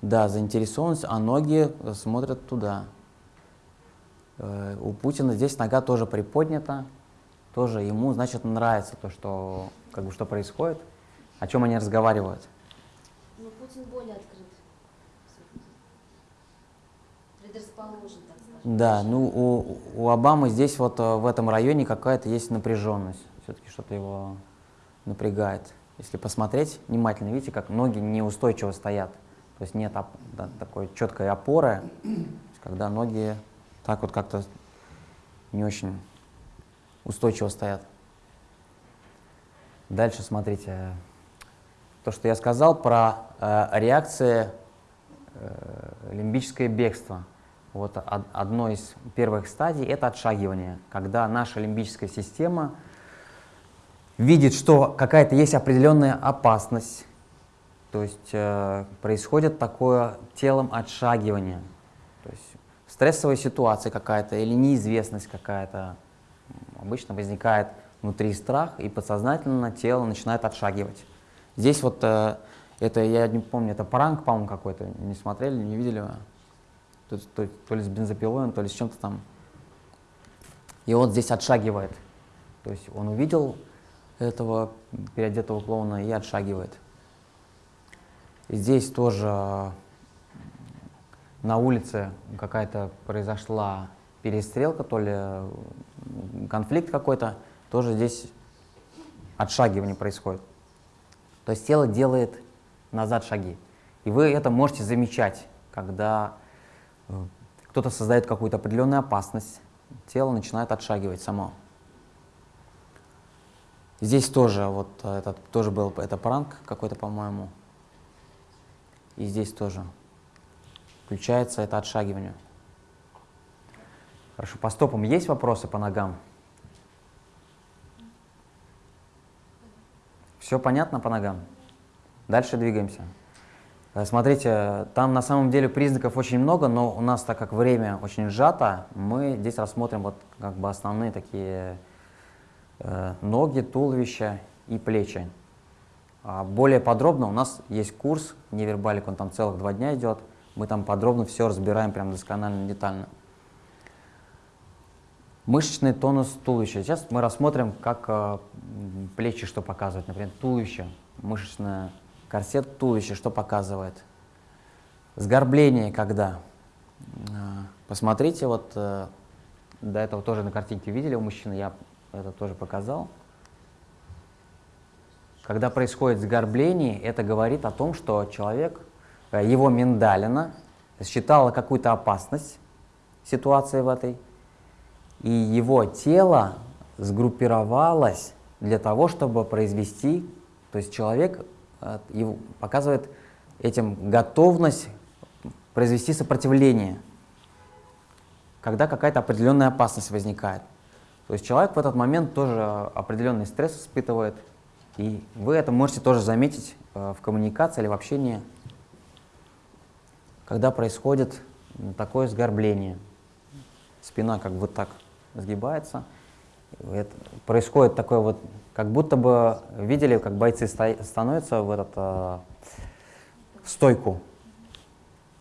Да, заинтересованность, а ноги смотрят туда. Э, у Путина здесь нога тоже приподнята, тоже ему, значит, нравится то, что, как бы, что происходит, о чем они разговаривают. Но Путин более открыт. Предрасположен, так скажем. Да, ну у, у Обамы здесь вот э, в этом районе какая-то есть напряженность все-таки что-то его напрягает. Если посмотреть внимательно, видите, как ноги неустойчиво стоят. То есть нет оп да, такой четкой опоры, когда ноги так вот как-то не очень устойчиво стоят. Дальше смотрите. То, что я сказал про э, реакции э, лимбическое бегство. Вот одно из первых стадий – это отшагивание, когда наша лимбическая система – видит, что какая-то есть определенная опасность, то есть э, происходит такое телом отшагивание, то есть стрессовая ситуация какая-то или неизвестность какая-то, обычно возникает внутри страх, и подсознательно тело начинает отшагивать. Здесь вот, э, это, я не помню, это пранк, по-моему, какой-то, не смотрели, не видели? То, то, то ли с бензопилой, то ли с чем-то там. И он здесь отшагивает. То есть он увидел этого переодетого клоуна и отшагивает. Здесь тоже на улице какая-то произошла перестрелка, то ли конфликт какой-то, тоже здесь отшагивание происходит. То есть тело делает назад шаги. И вы это можете замечать, когда э, кто-то создает какую-то определенную опасность, тело начинает отшагивать само. Здесь тоже, вот э, этот тоже был, это пранк какой-то, по-моему. И здесь тоже включается это отшагивание. Хорошо, по стопам есть вопросы по ногам? Все понятно по ногам? Дальше двигаемся. Э, смотрите, там на самом деле признаков очень много, но у нас, так как время очень сжато, мы здесь рассмотрим вот как бы основные такие ноги, туловище и плечи. А более подробно у нас есть курс невербалик, он там целых два дня идет. Мы там подробно все разбираем, прям досконально, детально. Мышечный тонус туловища. Сейчас мы рассмотрим, как э, плечи что показывают. Например, туловище, мышечное корсет туловища что показывает. Сгорбление когда. Э, Посмотрите, вот э, до этого тоже на картинке видели у мужчины, я это тоже показал. Когда происходит сгорбление, это говорит о том, что человек, э, его миндалина считала какую-то опасность ситуации в этой, и его тело сгруппировалось для того, чтобы произвести, то есть человек э, его, показывает этим готовность произвести сопротивление, когда какая-то определенная опасность возникает. То есть человек в этот момент тоже определенный стресс испытывает, и вы это можете тоже заметить э, в коммуникации или в общении, когда происходит такое сгорбление. Спина как бы так сгибается. это- происходит такое вот, как будто бы видели, как бойцы становятся в этот, э, в стойку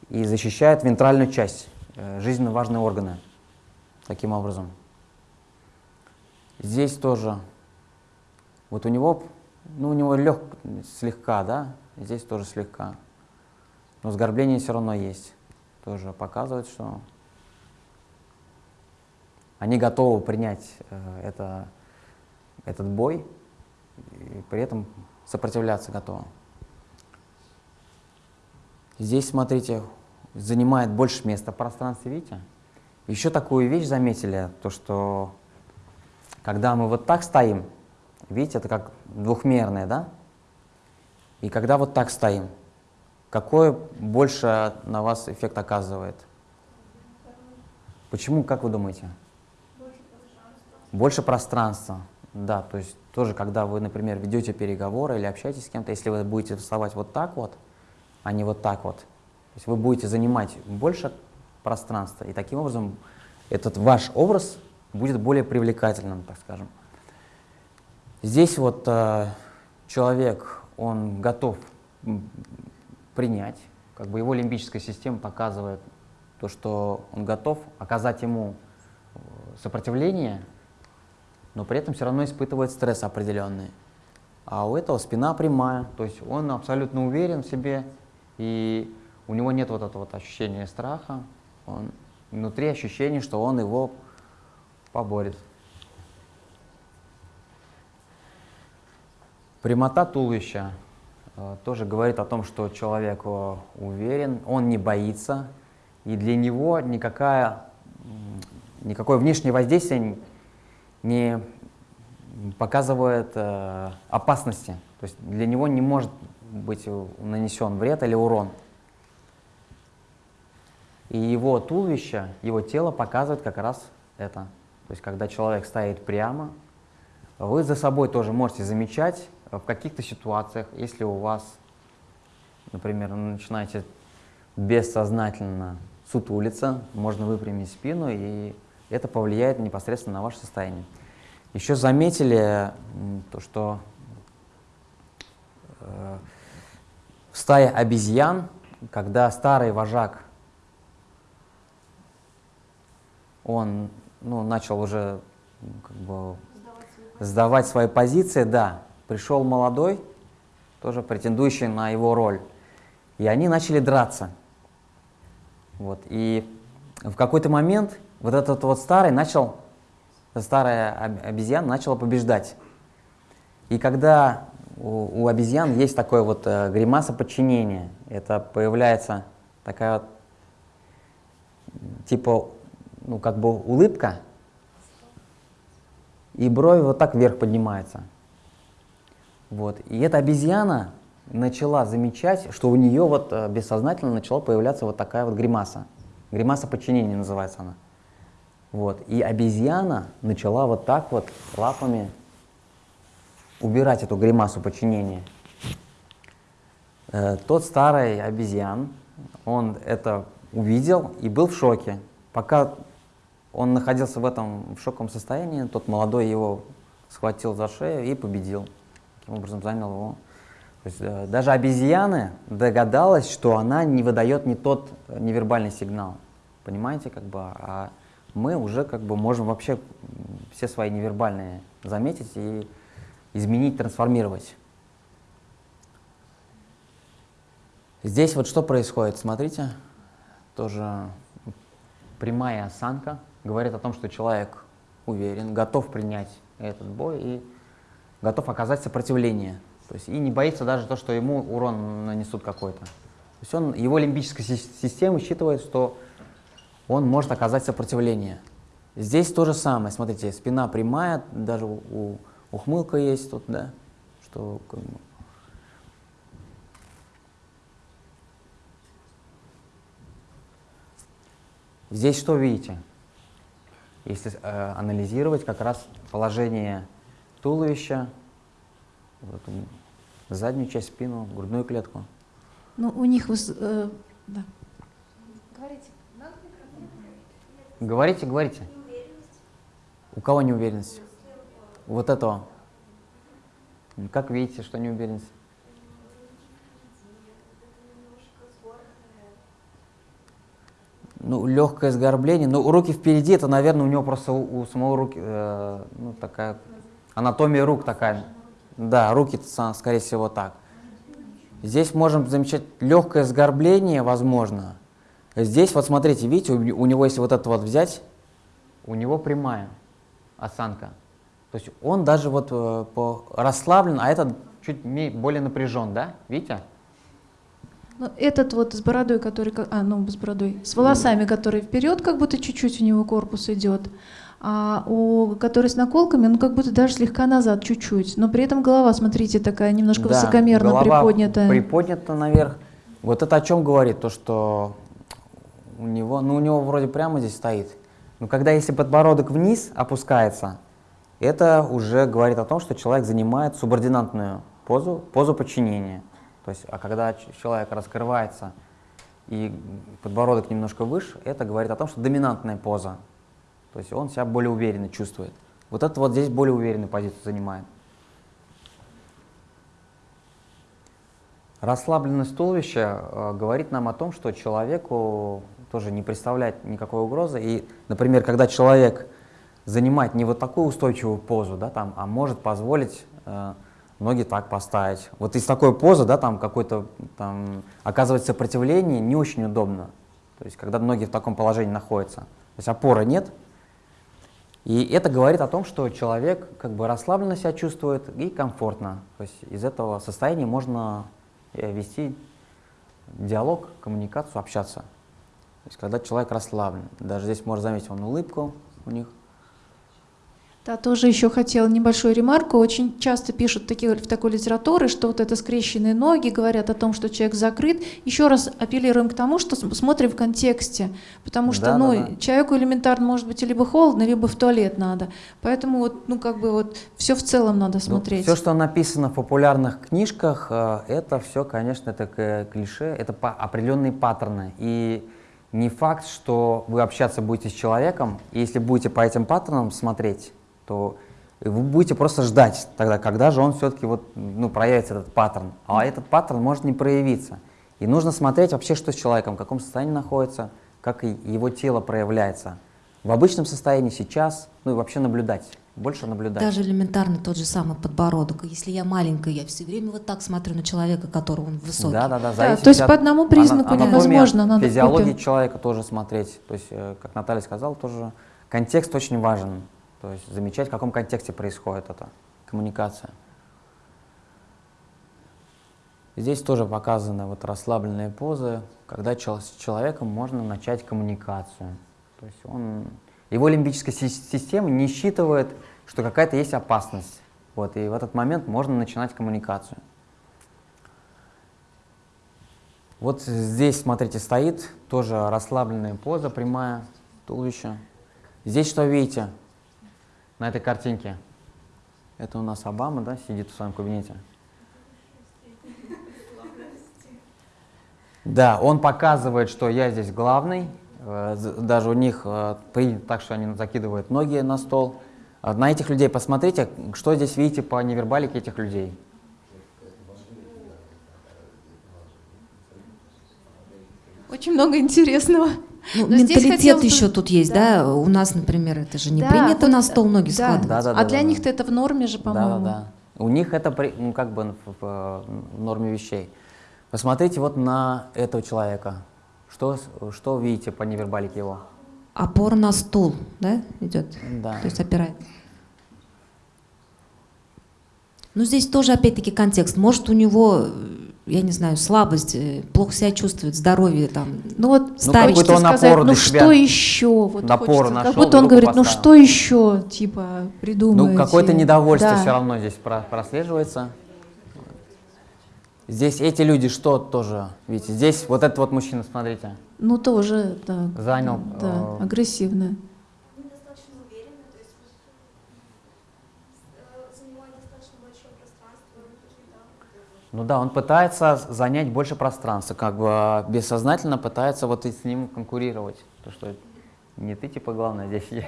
и защищают вентральную часть, э, жизненно важные органы. Таким образом. Здесь тоже, вот у него, ну у него лег, слегка, да, здесь тоже слегка. Но сгорбление все равно есть. Тоже показывает, что они готовы принять э, это, этот бой и при этом сопротивляться готовы. Здесь, смотрите, занимает больше места в пространстве, видите? Еще такую вещь заметили, то что когда мы вот так стоим, видите, это как двухмерное, да? И когда вот так стоим, какой больше на вас эффект оказывает? Почему, как вы думаете? Больше пространства. Да, то есть тоже, когда вы, например, ведете переговоры или общаетесь с кем-то, если вы будете вставать вот так вот, а не вот так вот, то есть вы будете занимать больше пространства, и таким образом этот ваш образ будет более привлекательным, так скажем. Здесь вот э, человек, он готов принять, как бы его лимбическая система показывает то, что он готов оказать ему э, сопротивление, но при этом все равно испытывает стресс определенный. А у этого спина прямая, то есть он абсолютно уверен в себе, и у него нет вот этого вот ощущения страха, он внутри ощущение, что он его поборет. Прямота туловища э, тоже говорит о том, что человек э, уверен, он не боится, и для него никакая, никакое внешнее воздействие не показывает э, опасности. То есть для него не может быть нанесен вред или урон. И его туловище, его тело показывает как раз это. То есть когда человек стоит прямо, вы за собой тоже можете замечать э, в каких-то ситуациях, если у вас, например, начинаете бессознательно сутулиться, можно выпрямить спину, и это повлияет непосредственно на ваше состояние. Еще заметили то, что э, в стае обезьян, когда старый вожак, он ну, начал уже как бы сдавать свои позиции, да, пришел молодой, тоже претендующий на его роль, и они начали драться. Вот, и в какой-то момент вот этот вот старый начал, старая об- обезьяна начала побеждать. И когда у, у обезьян есть такое вот э, гримаса подчинения, это появляется такая вот, типа, ну как бы улыбка, и брови вот так вверх поднимаются. Вот. И эта обезьяна начала замечать, что у нее вот э, бессознательно начала появляться вот такая вот гримаса. Гримаса подчинения называется она. Вот. И обезьяна начала вот так вот лапами убирать эту гримасу подчинения. Э, тот старый обезьян, он это увидел и был в шоке. Пока он находился в этом в шоковом состоянии, тот молодой его схватил за шею и победил. Таким образом занял его. То есть, э, даже обезьяна догадалась, что она не выдает не тот э, невербальный сигнал. Понимаете, как бы, а мы уже как бы можем вообще все свои невербальные заметить и изменить, трансформировать. Здесь вот что происходит, смотрите, тоже прямая осанка говорит о том, что человек уверен, готов принять этот бой и готов оказать сопротивление. То есть и не боится даже то, что ему урон нанесут какой-то. То есть он, его лимбическая си- система считывает, что он может оказать сопротивление. Здесь то же самое. Смотрите, спина прямая, даже у- ухмылка есть тут, да, что как бы, Здесь что видите? Если э, анализировать как раз положение туловища, вот заднюю часть, спину, грудную клетку. Ну, у них... э, да. Говорите, говорите. У кого неуверенность? Вот этого. Как видите, что неуверенность? Ну, легкое сгорбление. Ну, руки впереди, это, наверное, у него просто у, у самого руки, э, ну, такая, анатомия рук такая. Да, руки, скорее всего, так. Здесь можем замечать легкое сгорбление, возможно. Здесь, вот смотрите, видите, у, у него, если вот это вот взять, у него прямая осанка. То есть он даже вот э, расслаблен, а этот чуть более напряжен, да? Видите? Ну, этот вот с бородой, который... А, ну, с бородой. С волосами, который вперед, как будто чуть-чуть у него корпус идет. А у который с наколками, ну, как будто даже слегка назад, чуть-чуть. Но при этом голова, смотрите, такая немножко Да, высокомерно голова приподнятая. Приподнята наверх. Вот это о чем говорит? То, что у него, ну у него вроде прямо здесь стоит. Но когда если подбородок вниз опускается, это уже говорит о том, что человек занимает субординантную позу, позу подчинения. То есть, а когда человек раскрывается и подбородок немножко выше, это говорит о том, что доминантная поза. То есть он себя более уверенно чувствует. Вот это вот здесь более уверенную позицию занимает. Расслабленность туловища э, говорит нам о том, что человеку тоже не представляет никакой угрозы. И, например, когда человек занимает не вот такую устойчивую позу, да, там, а может позволить э, ноги так поставить. Вот из такой позы, да, там какой-то там оказывать сопротивление не очень удобно. То есть, когда ноги в таком положении находятся. То есть опоры нет. И это говорит о том, что человек как бы расслабленно себя чувствует и комфортно. То есть из этого состояния можно э, вести диалог, коммуникацию, общаться. То есть когда человек расслаблен. Даже здесь можно заметить вон улыбку у них. Да, тоже еще хотела небольшую ремарку. Очень часто пишут такие, в такой литературе, что вот это скрещенные ноги говорят о том, что человек закрыт. Еще раз апеллируем к тому, что см- смотрим в контексте. Потому что Да, ну, да, да. человеку элементарно может быть либо холодно, либо в туалет надо. Поэтому вот, ну, как бы вот все в целом надо смотреть. все, Ну, что написано в популярных книжках, э, это все, конечно, это клише, это определенные паттерны. И не факт, что вы общаться будете с человеком, и если будете по этим паттернам смотреть, то вы будете просто ждать тогда, когда же он все-таки вот, ну, проявится этот паттерн. А этот паттерн может не проявиться. И нужно смотреть вообще, что с человеком, в каком состоянии находится, как его тело проявляется. В обычном состоянии сейчас, ну и вообще наблюдать, больше наблюдать. Даже элементарно тот же самый подбородок. Если я маленькая, я все время вот так смотрю на человека, которого он высокий. Да, да, да. Да, то есть от по одному признаку ана- невозможно, надо физиологии копию. человека тоже смотреть. То есть, э, как Наталья сказала, тоже контекст очень важен. То есть замечать, в каком контексте происходит эта коммуникация. Здесь тоже показаны вот расслабленные позы, когда с человеком можно начать коммуникацию. То есть он, его лимбическая си- система не считывает, что какая-то есть опасность. Вот, и в этот момент можно начинать коммуникацию. Вот здесь, смотрите, стоит тоже расслабленная поза, прямая, туловище. Здесь что видите на этой картинке? Это у нас Обама, да, сидит в своем кабинете. Да, он показывает, что я здесь главный. Э, Даже у них э, принято так, что они закидывают ноги на стол. А На этих людей посмотрите, что здесь видите по невербалике этих людей. Очень много интересного. Ну, Но менталитет хотелось бы- еще тут есть, да. да. У нас, например, это же не Да, принято вот, на стол ноги да. складывать. Да, да, а да, для да, них-то да. это в норме же, Да, по-моему. да, да. У них это при- ну, как бы в, в- в норме вещей. Посмотрите вот на этого человека. Что, что видите по невербалике его? Опора на стул, да, идет? Да. То есть опирает. Ну, здесь тоже, опять-таки, контекст. Может, у него, я не знаю, слабость, э, плохо себя чувствует, здоровье там. Ну вот хочется какой-то он сказать, ну что еще? Вот хочется. нашел, как будто он говорит, ну поставил. что еще, типа, придумаете? Ну, какое-то недовольство Да. все равно здесь про- прослеживается. Здесь эти люди что тоже, видите, здесь вот этот вот мужчина, смотрите, Ну тоже, да. занял, Да, э, агрессивно. Недостаточно уверенно, то есть э, занимает достаточно большое пространство, да. Ну да, он пытается занять больше пространства, как бы а, бессознательно пытается вот и с ним конкурировать. То, что не ты типа главное здесь. я.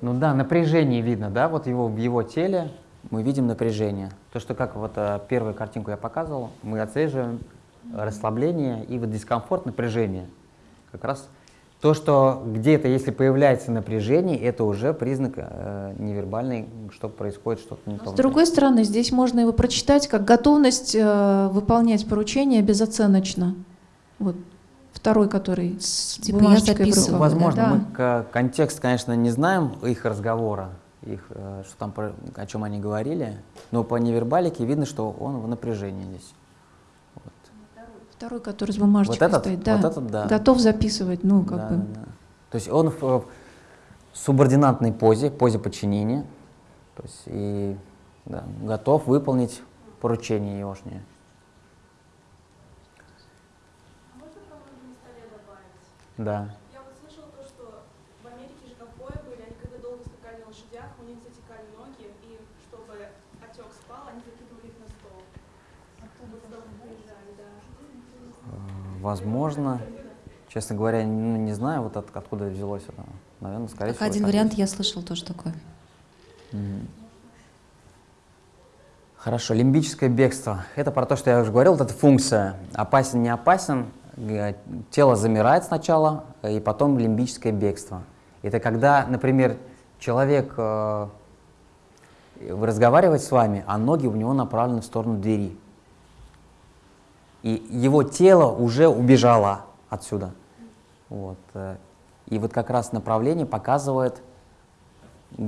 Ну да, напряжение видно, да, вот его, в его теле мы видим напряжение. То, что как вот э, первую картинку я показывал, мы отслеживаем расслабление и вот дискомфорт, напряжение. Как раз то, что где-то, если появляется напряжение, это уже признак э, невербальный, что происходит что-то не то. С другой стороны, здесь можно его прочитать как готовность э, выполнять поручения безоценочно. Вот второй, который с Типа я записываю. Возможно, Да. мы к- контекст, конечно, не знаем их разговора, их, э, что там, про- о чем они говорили, но по невербалике видно, что он в напряжении здесь. Второй, который с бумажечкой Вот этот? стоит, да. Вот этот, да. Готов записывать, ну, как Да, бы. да, да. То есть он в, в субординатной позе, позе подчинения, то есть и да, готов выполнить поручение егошнее. Можно про ноги на столе добавить? Да. Я вот слышала то, что в Америке же ковбои были, они когда долго скакали на лошадях, у них затекали ноги, и чтобы отек спал, они закидывали их на стол. Оттуда приезжали, да. Э, Возможно, честно говоря, ну, не знаю, вот от- откуда взялось это. Наверное, скорее Как всего. один вариант есть. я слышал тоже такое. Мгм. Хорошо, лимбическое бегство. Это про то, что я уже говорил, вот эта функция. Опасен, не опасен. Тело замирает сначала, и потом лимбическое бегство. Это когда, например, человек э, разговаривает с вами, а ноги у него направлены в сторону двери. И его тело уже убежало отсюда. Вот. э, И вот как раз направление показывает,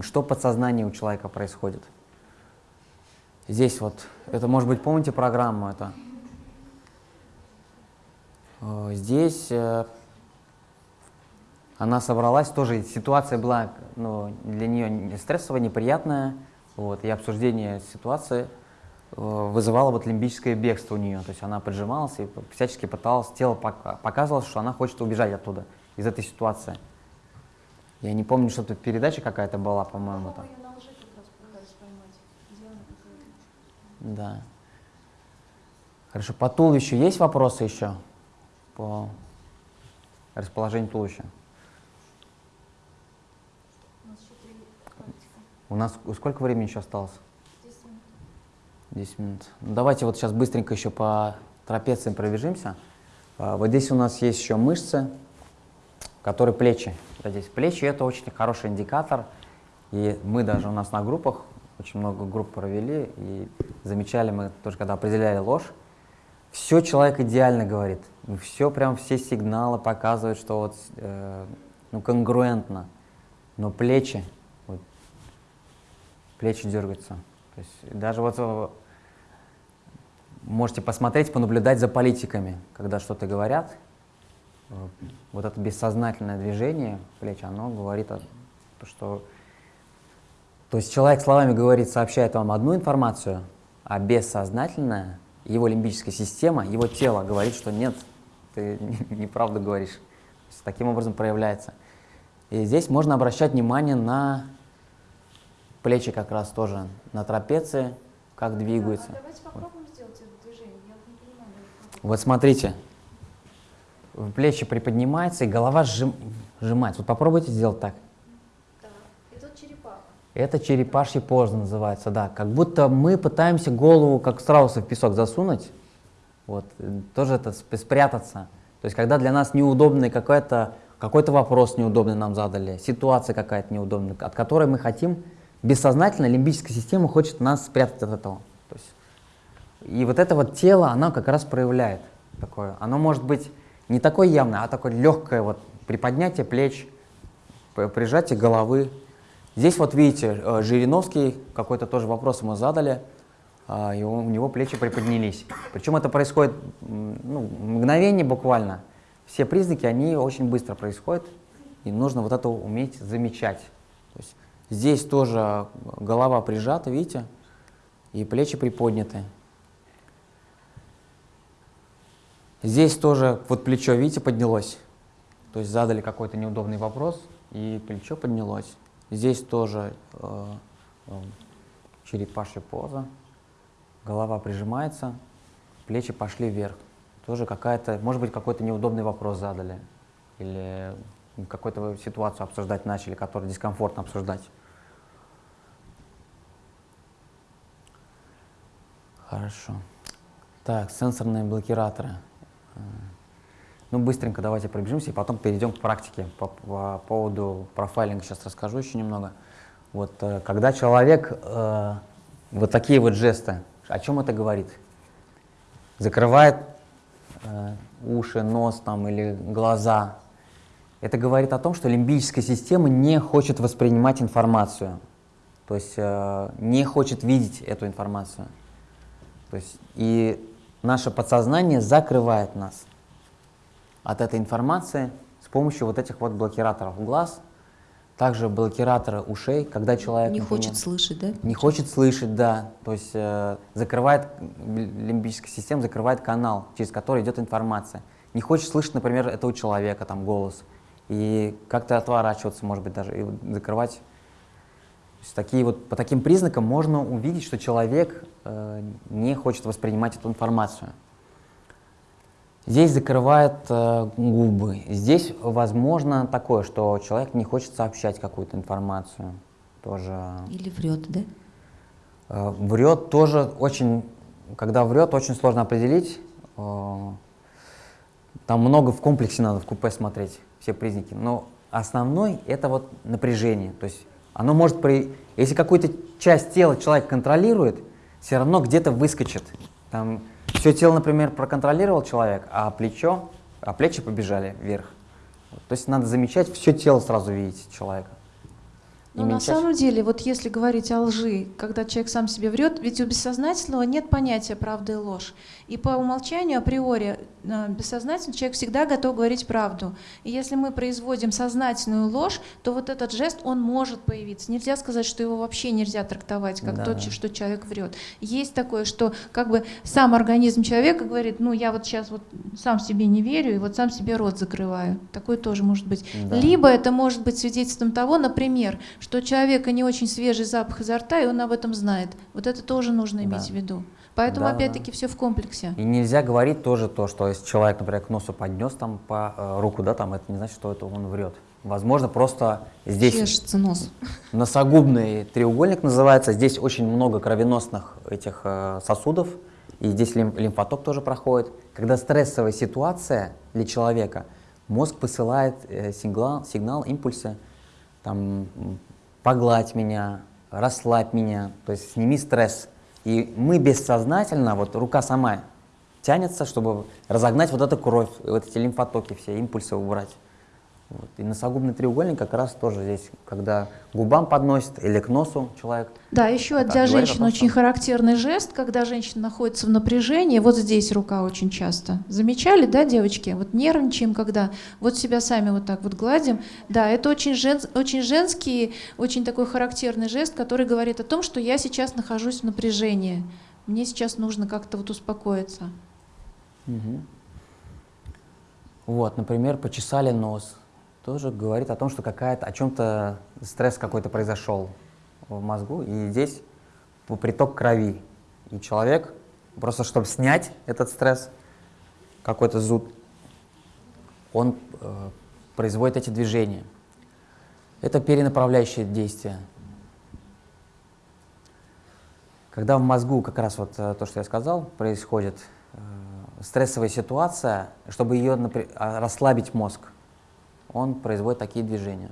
что в подсознании у человека происходит. Здесь вот, это может быть, помните программу это? Э, Здесь э, она собралась, тоже ситуация была ну, для нее не стрессовая, неприятная, вот, и обсуждение ситуации вызывало вот лимбическое бегство у нее, то есть она поджималась и всячески пыталась, тело пока- показывало, что она хочет убежать оттуда, из этой ситуации. Я не помню, что тут передача какая-то была, по-моему. там. Да. Хорошо, по туловищу есть вопросы еще? По расположению туловища? У нас сколько времени еще осталось? 10 минут. Ну, давайте вот сейчас быстренько еще по трапециям пробежимся. А, Вот здесь у нас есть еще мышцы, которые плечи. Здесь плечи это очень хороший индикатор. И мы даже у нас на группах, очень много групп провели, и замечали мы тоже, когда определяли ложь, все человек идеально говорит. Все прям все сигналы показывают, что вот э, ну, конгруентно. Но плечи, вот, плечи дергаются. То есть даже вот э, можете посмотреть, понаблюдать за политиками, когда что-то говорят. э, Вот это бессознательное движение плеч, оно говорит о том, что... То есть человек словами говорит, сообщает вам одну информацию, а бессознательное, его лимбическая система, его тело говорит, что нет, ты неправду говоришь. Таким образом проявляется. И здесь можно обращать внимание на плечи как раз тоже, на трапеции, как двигаются. Давайте попробуем сделать это движение. Я вот не понимаю. Вот смотрите, плечи приподнимаются и голова сжим- сжимается. Вот попробуйте сделать так. Да. Это черепаха. Это черепашья поза называется, да. Как будто мы пытаемся голову, как страуса, в песок засунуть. Вот, тоже это сп- спрятаться. То есть, когда для нас неудобный какой-то какой-то вопрос неудобный нам задали, ситуация какая-то неудобная, от которой мы хотим, бессознательно лимбическая система хочет нас спрятать от этого. И вот это вот тело, оно как раз проявляет такое. Оно может быть не такое явное, а такое легкое вот приподнятие плеч, прижатие головы. Здесь вот видите, э, Жириновский, какой-то тоже вопрос ему задали, а, и у него плечи приподнялись. Причем это происходит ну, мгновение буквально. Все признаки, они очень быстро происходят, и нужно вот это уметь замечать. То есть здесь тоже голова прижата, видите, и плечи приподняты. Здесь тоже вот плечо, видите, поднялось. То есть задали какой-то неудобный вопрос, и плечо поднялось. Здесь тоже э, э, черепашья поза. Голова прижимается, плечи пошли вверх. Тоже какая-то, может быть, какой-то неудобный вопрос задали. Или какую-то ситуацию обсуждать начали, которую дискомфортно обсуждать. Хорошо. Так, сенсорные блокираторы. Э, Ну, быстренько давайте пробежимся и потом перейдем к практике. По, по поводу профайлинга сейчас расскажу еще немного. Вот, э, когда человек, э, вот такие вот жесты, о чем это говорит? Закрывает э, уши, нос там или глаза. Это говорит о том, что лимбическая система не хочет воспринимать информацию. То есть э, не хочет видеть эту информацию. То есть и наше подсознание закрывает нас от этой информации с помощью вот этих вот блокираторов глаз, также блокираторы ушей, когда человек Не например, хочет слышать, да? не хочет слышать, да, то есть э, закрывает лимбическая система закрывает канал, через который идет информация. Не хочет слышать, например, этого человека там голос и как-то отворачиваться, может быть, даже и закрывать. Есть такие вот по таким признакам можно увидеть, что человек э, не хочет воспринимать эту информацию. Здесь закрывает э, губы. Здесь возможно такое, что человек не хочет сообщать какую-то информацию. Тоже Или врет, да? э, врет тоже очень, когда врет, очень сложно определить. Э, там много в комплексе надо в купе смотреть, все признаки. Но основной это вот напряжение. То есть оно может при... Если какую-то часть тела человек контролирует, все равно где-то выскочит. Там все тело, например, проконтролировал человек, а плечо, а плечи побежали вверх. То есть надо замечать, все тело сразу видеть человека. Но на меньше- самом деле, вот если говорить о лжи, когда человек сам себе врет, ведь у бессознательного нет понятия правда и ложь. И по умолчанию, априори, э, бессознательно человек всегда готов говорить правду. И если мы производим сознательную ложь, то вот этот жест, он может появиться. Нельзя сказать, что его вообще нельзя трактовать, как Да. то, ч- что человек врет. Есть такое, что как бы сам организм человека говорит, ну я вот сейчас вот сам себе не верю, и вот сам себе рот закрываю. Такое тоже может быть. Да. Либо это может быть свидетельством того, например, что у человека не очень свежий запах изо рта, и он об этом знает. Вот это тоже нужно иметь Да. в виду. Поэтому, Да, да, опять-таки, все в комплексе. И нельзя говорить тоже то, что если человек, например, к носу поднес там по э, руку, да, там это не значит, что это он врет. Возможно, просто здесь Чешется нос. носогубный треугольник называется. Здесь очень много кровеносных этих э, сосудов, и здесь лим- лимфоток тоже проходит. Когда стрессовая ситуация для человека, мозг посылает э, сигнал, сигнал, импульсы, там, погладь меня, расслабь меня, то есть сними стресс. И мы бессознательно, вот рука сама тянется, чтобы разогнать вот эту кровь, вот эти лимфотоки, все импульсы убрать. Вот. И носогубный треугольник как раз тоже здесь, когда губам подносит или к носу человек. Да, еще Так, для женщин том, очень что- характерный жест, когда женщина находится в напряжении, вот здесь рука очень часто. Замечали, да, девочки? Вот нервничаем, когда вот себя сами вот так вот гладим. Да, это очень, жен- очень женский, очень такой характерный жест, который говорит о том, что я сейчас нахожусь в напряжении. Мне сейчас нужно как-то вот успокоиться. Мгм. Вот, например, почесали нос. Тоже говорит о том, что какая-то, о чем-то стресс какой-то произошел в мозгу, и здесь приток крови. И человек, просто чтобы снять этот стресс, какой-то зуд, он э, производит эти движения. Это перенаправляющее действие. Когда в мозгу, как раз вот э, то, что я сказал, происходит э, стрессовая ситуация, чтобы ее а, расслабить мозг, он производит такие движения.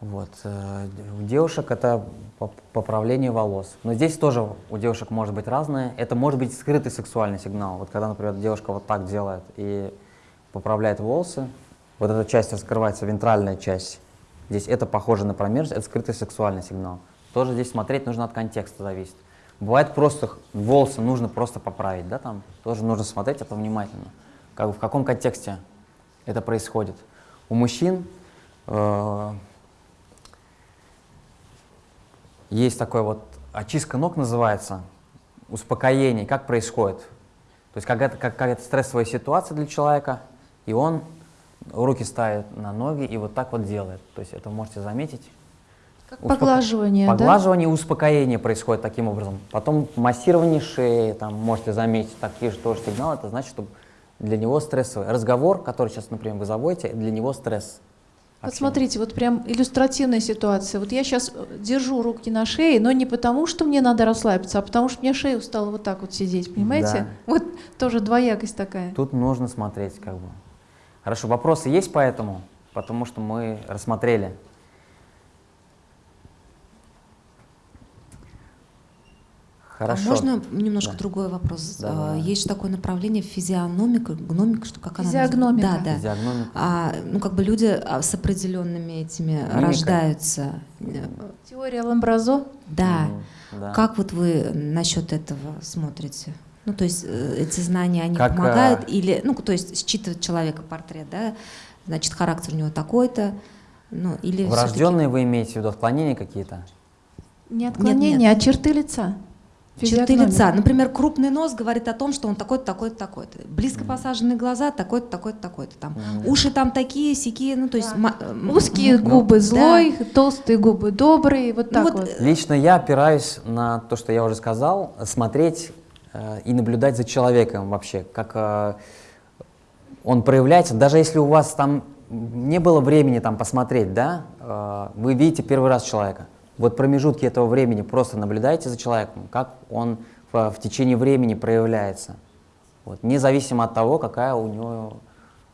Вот. э, У девушек это поп- поправление волос. Но здесь тоже у девушек может быть разное. Это может быть скрытый сексуальный сигнал. Вот когда, например, девушка вот так делает и поправляет волосы, вот эта часть раскрывается, вентральная часть. Здесь это похоже на промежность, это скрытый сексуальный сигнал. Тоже здесь смотреть нужно от контекста зависит. Бывает просто волосы нужно просто поправить, да, там тоже нужно смотреть это внимательно. Как, в каком контексте это происходит. У мужчин э, есть такой вот очистка ног называется, успокоение, как происходит. То есть какая-то как, какая-то стрессовая ситуация для человека, и он руки ставит на ноги и вот так вот делает. То есть это вы можете заметить. Как Успоко- поглаживание, да? Поглаживание и успокоение происходит таким образом. Потом массирование шеи, там можете заметить такие же тоже сигналы, это значит, что для него стрессовый. Разговор, который сейчас, например, вы заводите, для него стресс. Вот смотрите, вот прям иллюстративная ситуация. Вот я сейчас держу руки на шее, но не потому, что мне надо расслабиться, а потому что мне шея устала вот так вот сидеть, понимаете? Да. Вот тоже двоякость такая. Тут нужно смотреть как бы. Хорошо, вопросы есть по этому? Потому что мы рассмотрели. Хорошо. А можно немножко Да. другой вопрос? Да, А, да. Есть же такое направление физиономика, гномика, что как она Физиогномика. называется? Да, да. Физиогномика. А, ну, как бы люди а, с определенными этими Мимикой. рождаются. Теория Ламбразо. Да. Мгм, да. Как вот вы насчет этого смотрите? Ну, то есть э, эти знания, они Как, помогают? а, Или, ну, то есть считывать человека портрет, да? Значит, характер у него такой-то. Ну, или Врожденные вы имеете в виду отклонения какие-то? Не отклонение, а черты лица. Черты лица. Например, крупный нос говорит о том, что он такой-то, такой-то, такой-то. Близко посаженные глаза такой-то, такой-то, такой-то. Там Мгм. уши там такие, сякие, ну то есть м- Узкие м- губы да. злой, толстые губы добрый, вот Ну так вот, вот. Лично я опираюсь на то, что я уже сказал, смотреть э, и наблюдать за человеком вообще, как э, он проявляется. Даже если у вас там не было времени там посмотреть, да, э, вы видите первый раз человека. Вот промежутки этого времени просто наблюдайте за человеком, как он в, в течение времени проявляется. Вот, независимо от того, какая у него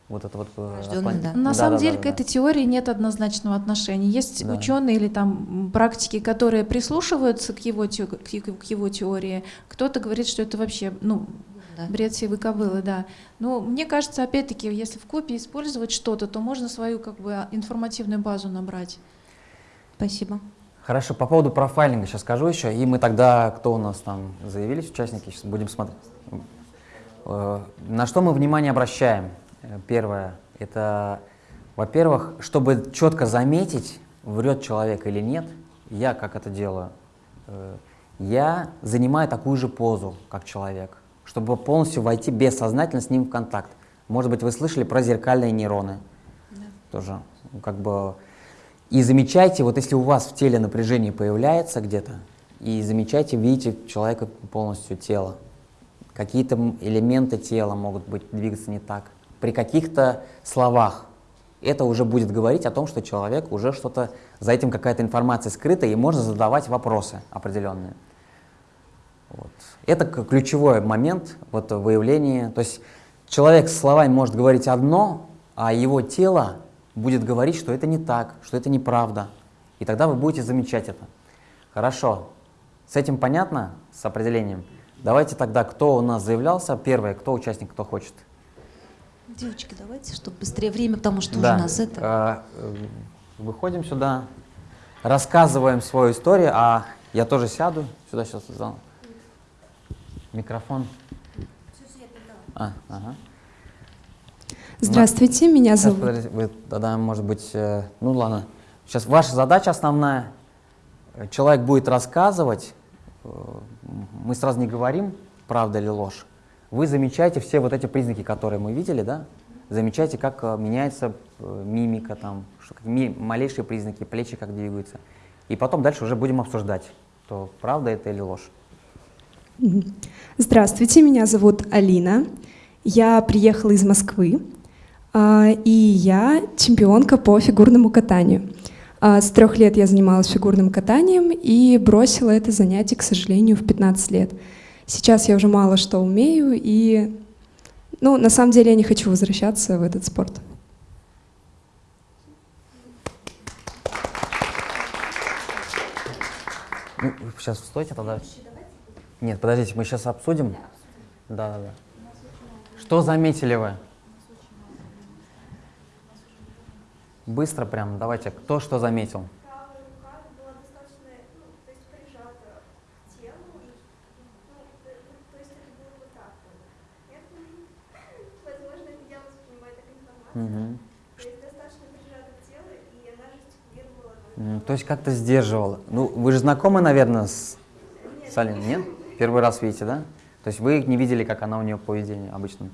вот это вот... э, да. На Да, самом да, деле да, к да. этой теории нет однозначного отношения. Есть Да. ученые или там практики, которые прислушиваются к его, те- к его теории. Кто-то говорит, что это вообще ну, Да. бред сивой кобылы, да. Но мне кажется, опять-таки, если в копии использовать что-то, то можно свою как бы а, информативную базу набрать. Спасибо. Хорошо, по поводу профайлинга сейчас скажу еще, и мы тогда, кто у нас там заявились, участники, сейчас будем смотреть. Э, На что мы внимание обращаем? Э, Первое, это, во-первых, чтобы четко заметить, врет человек или нет, я как это делаю, Э, я занимаю такую же позу, как человек, чтобы полностью войти бессознательно с ним в контакт. Может быть, вы слышали про зеркальные нейроны? Тоже, ну, как бы... И замечайте, вот если у вас в теле напряжение появляется где-то, и замечайте, видите человека полностью тело. Какие-то элементы тела могут быть двигаться не так. При каких-то словах это уже будет говорить о том, что человек уже что-то, за этим какая-то информация скрыта, и можно задавать вопросы определенные. Вот. Это ключевой момент вот, выявления. То есть человек с словами может говорить одно, а его тело будет говорить, что это не так, что это неправда. И тогда вы будете замечать это. Хорошо. С этим понятно, с определением? Давайте тогда, кто у нас заявлялся, первый, кто участник, кто хочет. Девочки, давайте, чтобы быстрее время, потому что Да. уже нас это... Э, э, Выходим сюда, рассказываем свою историю, а я тоже сяду сюда сейчас. Микрофон. А, ага. Здравствуйте, меня Сейчас, зовут... подождите, вы тогда, может быть, э, ну ладно. Сейчас ваша задача основная. Э, Человек будет рассказывать, э, мы сразу не говорим, правда или ложь. Вы замечаете все вот эти признаки, которые мы видели, да? Замечайте, как э, меняется э, мимика, там, что, ми- малейшие признаки, плечи как двигаются. И потом дальше уже будем обсуждать, то правда это или ложь. Здравствуйте, меня зовут Алина. Я приехала из Москвы. А, И я чемпионка по фигурному катанию. А, С трех лет я занималась фигурным катанием и бросила это занятие, к сожалению, в 15 лет. Сейчас я уже мало что умею, и ну, на самом деле я не хочу возвращаться в этот спорт. Ну, сейчас стойте тогда. Нет, подождите, мы сейчас обсудим. Да, да, да. Что заметили вы? Быстро прям, давайте. Кто что заметил? То есть. Нет? Как-то сдерживала. Ну, вы же знакомы, наверное, с, с Алиной, нет? Первый раз видите, да? То есть вы не видели, как она у нее поведение обычно?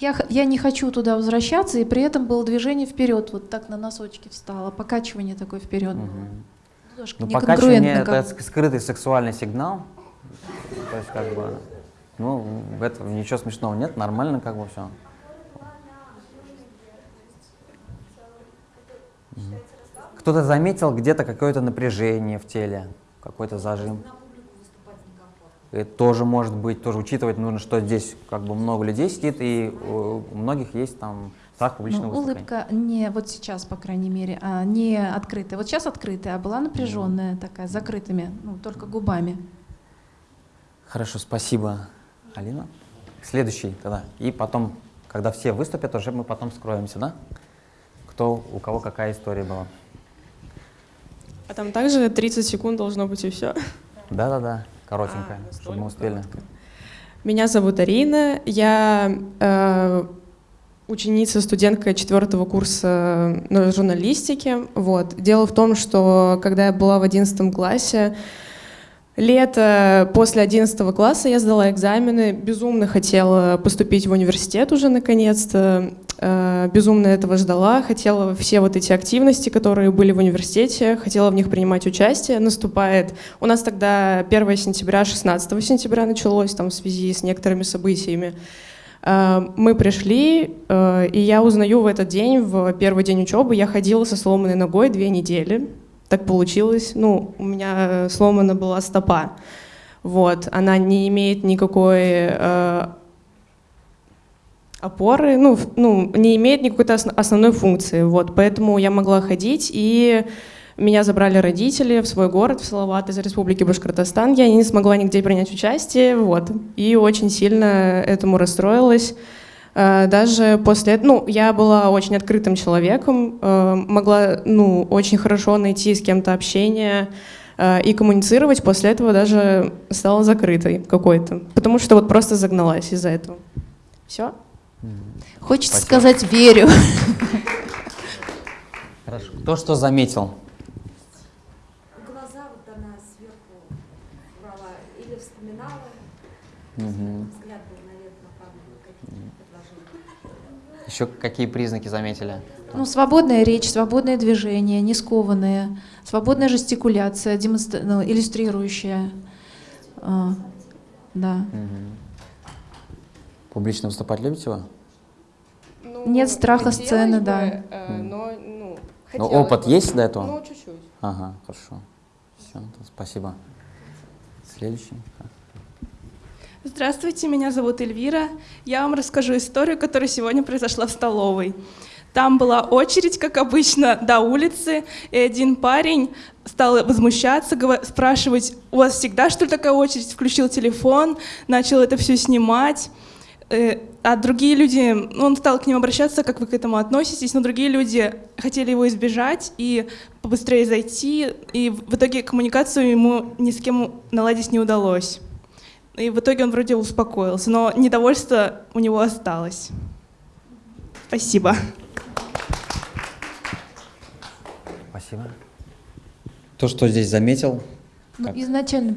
Я, я не хочу туда возвращаться, и при этом было движение вперед, вот так на носочки встала, покачивание такое вперед. Немножко Ну, покачивание это как. ск- скрытый сексуальный сигнал. То есть, как бы, ну, в этом ничего смешного нет, нормально как бы все. Кто-то заметил где-то какое-то напряжение в теле, какой-то зажим. Это тоже может быть, тоже учитывать нужно, что здесь как бы много людей сидит, и у у многих есть там страх публичного Ну, выступления. улыбка не вот сейчас, по крайней мере, а не открытая. Вот сейчас открытая, а была напряженная такая, с закрытыми, ну, только губами. Хорошо, спасибо, Алина. Следующий тогда. И потом, когда все выступят, уже мы потом скроемся, да? Кто, у кого какая история была. А там также 30 секунд должно быть и все. Да-да-да, коротенькая, А, чтобы мы успели. коротко. Меня зовут Арина, я э, ученица, студентка четвертого курса э, журналистики. Вот. Дело в том, что когда я была в одиннадцатом классе, лето после одиннадцатого класса я сдала экзамены, безумно хотела поступить в университет уже наконец-то, безумно этого ждала, хотела все вот эти активности, которые были в университете, хотела в них принимать участие. Наступает, у нас тогда 1 сентября, 16 сентября началось там в связи с некоторыми событиями. Э, Мы пришли, э, и я узнаю в этот день, в первый день учебы, я ходила со сломанной ногой две недели. Так получилось. Ну, у меня сломана была стопа. Вот, она не имеет никакой э, опоры, ну, ну, не имеет никакой ос- основной функции. Вот, поэтому я могла ходить, и меня забрали родители в свой город, в Салават из Республики Башкортостан. Я не смогла нигде принять участие, вот, и очень сильно этому расстроилась. Э, Даже после этого, ну, я была очень открытым человеком, э, могла, ну, очень хорошо найти с кем-то общение э, и коммуницировать. После этого даже стала закрытой какой-то, потому что вот просто загналась из-за этого. Все? Хочется Спасибо. сказать «верю». Хорошо. Кто что заметил? Глаза вот она сверху брала или вспоминала, взгляд был, направлен. Еще какие признаки заметили? Ну, свободная речь, свободное движение, не скованные, свободная жестикуляция, демонстра- ну, иллюстрирующая. А, да. Мгм. Публично выступать любите вы? Нет страха сцены, да. э, но, ну, Ну, хотелось опыт бы. есть до этого? Ну, чуть-чуть. Ага, хорошо. Все, спасибо. Следующий. Здравствуйте, меня зовут Эльвира. Я вам расскажу историю, которая сегодня произошла в столовой. Там была очередь, как обычно, до улицы, и один парень стал возмущаться, спрашивать, у вас всегда что ли такая очередь? Включил телефон, начал это все снимать. Э, А другие люди, ну, он стал к ним обращаться, как вы к этому относитесь, но другие люди хотели его избежать и побыстрее зайти, и в итоге коммуникацию ему ни с кем наладить не удалось. И в итоге он вроде успокоился, но недовольство у него осталось. Спасибо. Спасибо. То, что здесь заметил? Ну, Как? изначально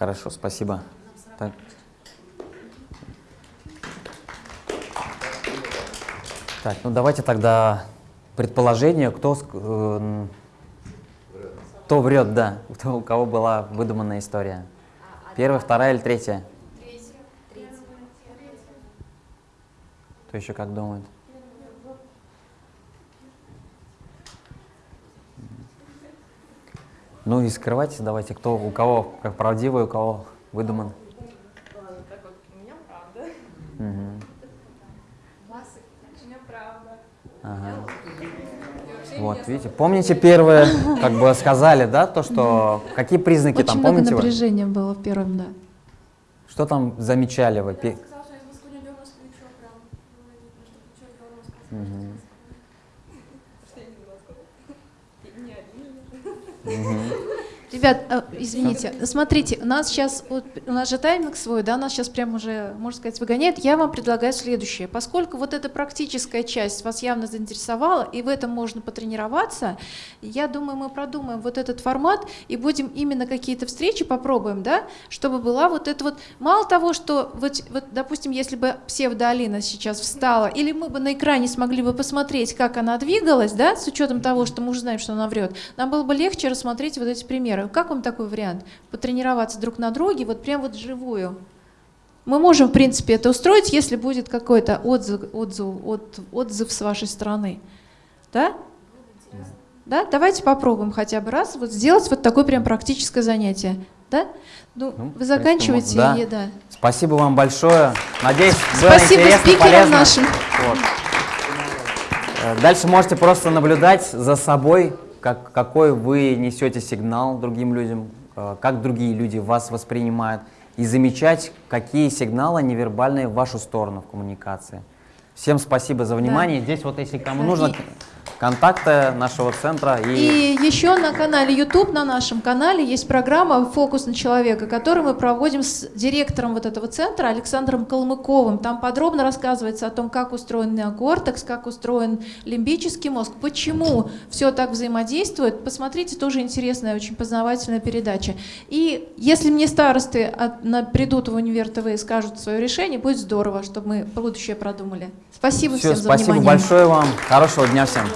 Хорошо, спасибо. Так. Так, ну давайте тогда предположение, кто, э, кто врет, да, кто, у кого была выдуманная история. Первая, вторая или третья? Кто еще как думает? Ну и скрывайте давайте, кто, у кого как правдивый, у кого выдуман. Так вот, у меня правда. Мгм. У меня правда. Ага. Вот, видите, помните первое, как бы сказали, да, то, что какие признаки Очень там, много помните вы? напряжения было в первом, да. Что там замечали вы? Пе- Сказал, что я из Москвы не дернулась плечо прям. Было видно, что плечо дернулось. Мгм. Что я не из Москвы. Не один же. Мгм. Ребят, э, извините, смотрите, у нас сейчас, вот, у нас же тайминг свой, да, нас сейчас прям уже, можно сказать, выгоняет. Я вам предлагаю следующее. Поскольку вот эта практическая часть вас явно заинтересовала, и в этом можно потренироваться, я думаю, мы продумаем вот этот формат и будем именно какие-то встречи попробуем, да, чтобы была вот это вот, мало того, что, вот, вот допустим, если бы псевдоалина сейчас встала, или мы бы на экране смогли бы посмотреть, как она двигалась, да, с учетом того, что мы уже знаем, что она врет, нам было бы легче рассмотреть вот эти примеры. Как вам такой вариант? Потренироваться друг на друге, вот прям вот живую. Мы можем, в принципе, это устроить, если будет какой-то отзыв, отзыв, от- отзыв с вашей стороны. Да? Да? Давайте попробуем хотя бы раз вот сделать вот такое прям практическое занятие. Да? Ну, Ну, вы заканчиваете, да. и да. Спасибо вам большое. Надеюсь, было Спасибо интересно, спикерам полезно. нашим. Вот. Э, Дальше можете просто наблюдать за собой, как, какой вы несете сигнал другим людям, э, как другие люди вас воспринимают, и замечать, какие сигналы невербальные в вашу сторону в коммуникации. Всем спасибо за внимание. Здесь вот, если кому Да, нужно, и- контакты нашего центра. И, И еще на канале YouTube, на нашем канале, есть программа «Фокус на человека», которую мы проводим с директором вот этого центра Александром Калмыковым. Там подробно рассказывается о том, как устроен неокортекс, как устроен лимбический мозг, почему все так взаимодействует. Посмотрите, тоже интересная, очень познавательная передача. И если мне старосты от- на- придут в универ ТВ и скажут свое решение, будет здорово, чтобы мы будущее продумали. Спасибо все, всем за спасибо внимание. большое вам. Хорошего дня всем.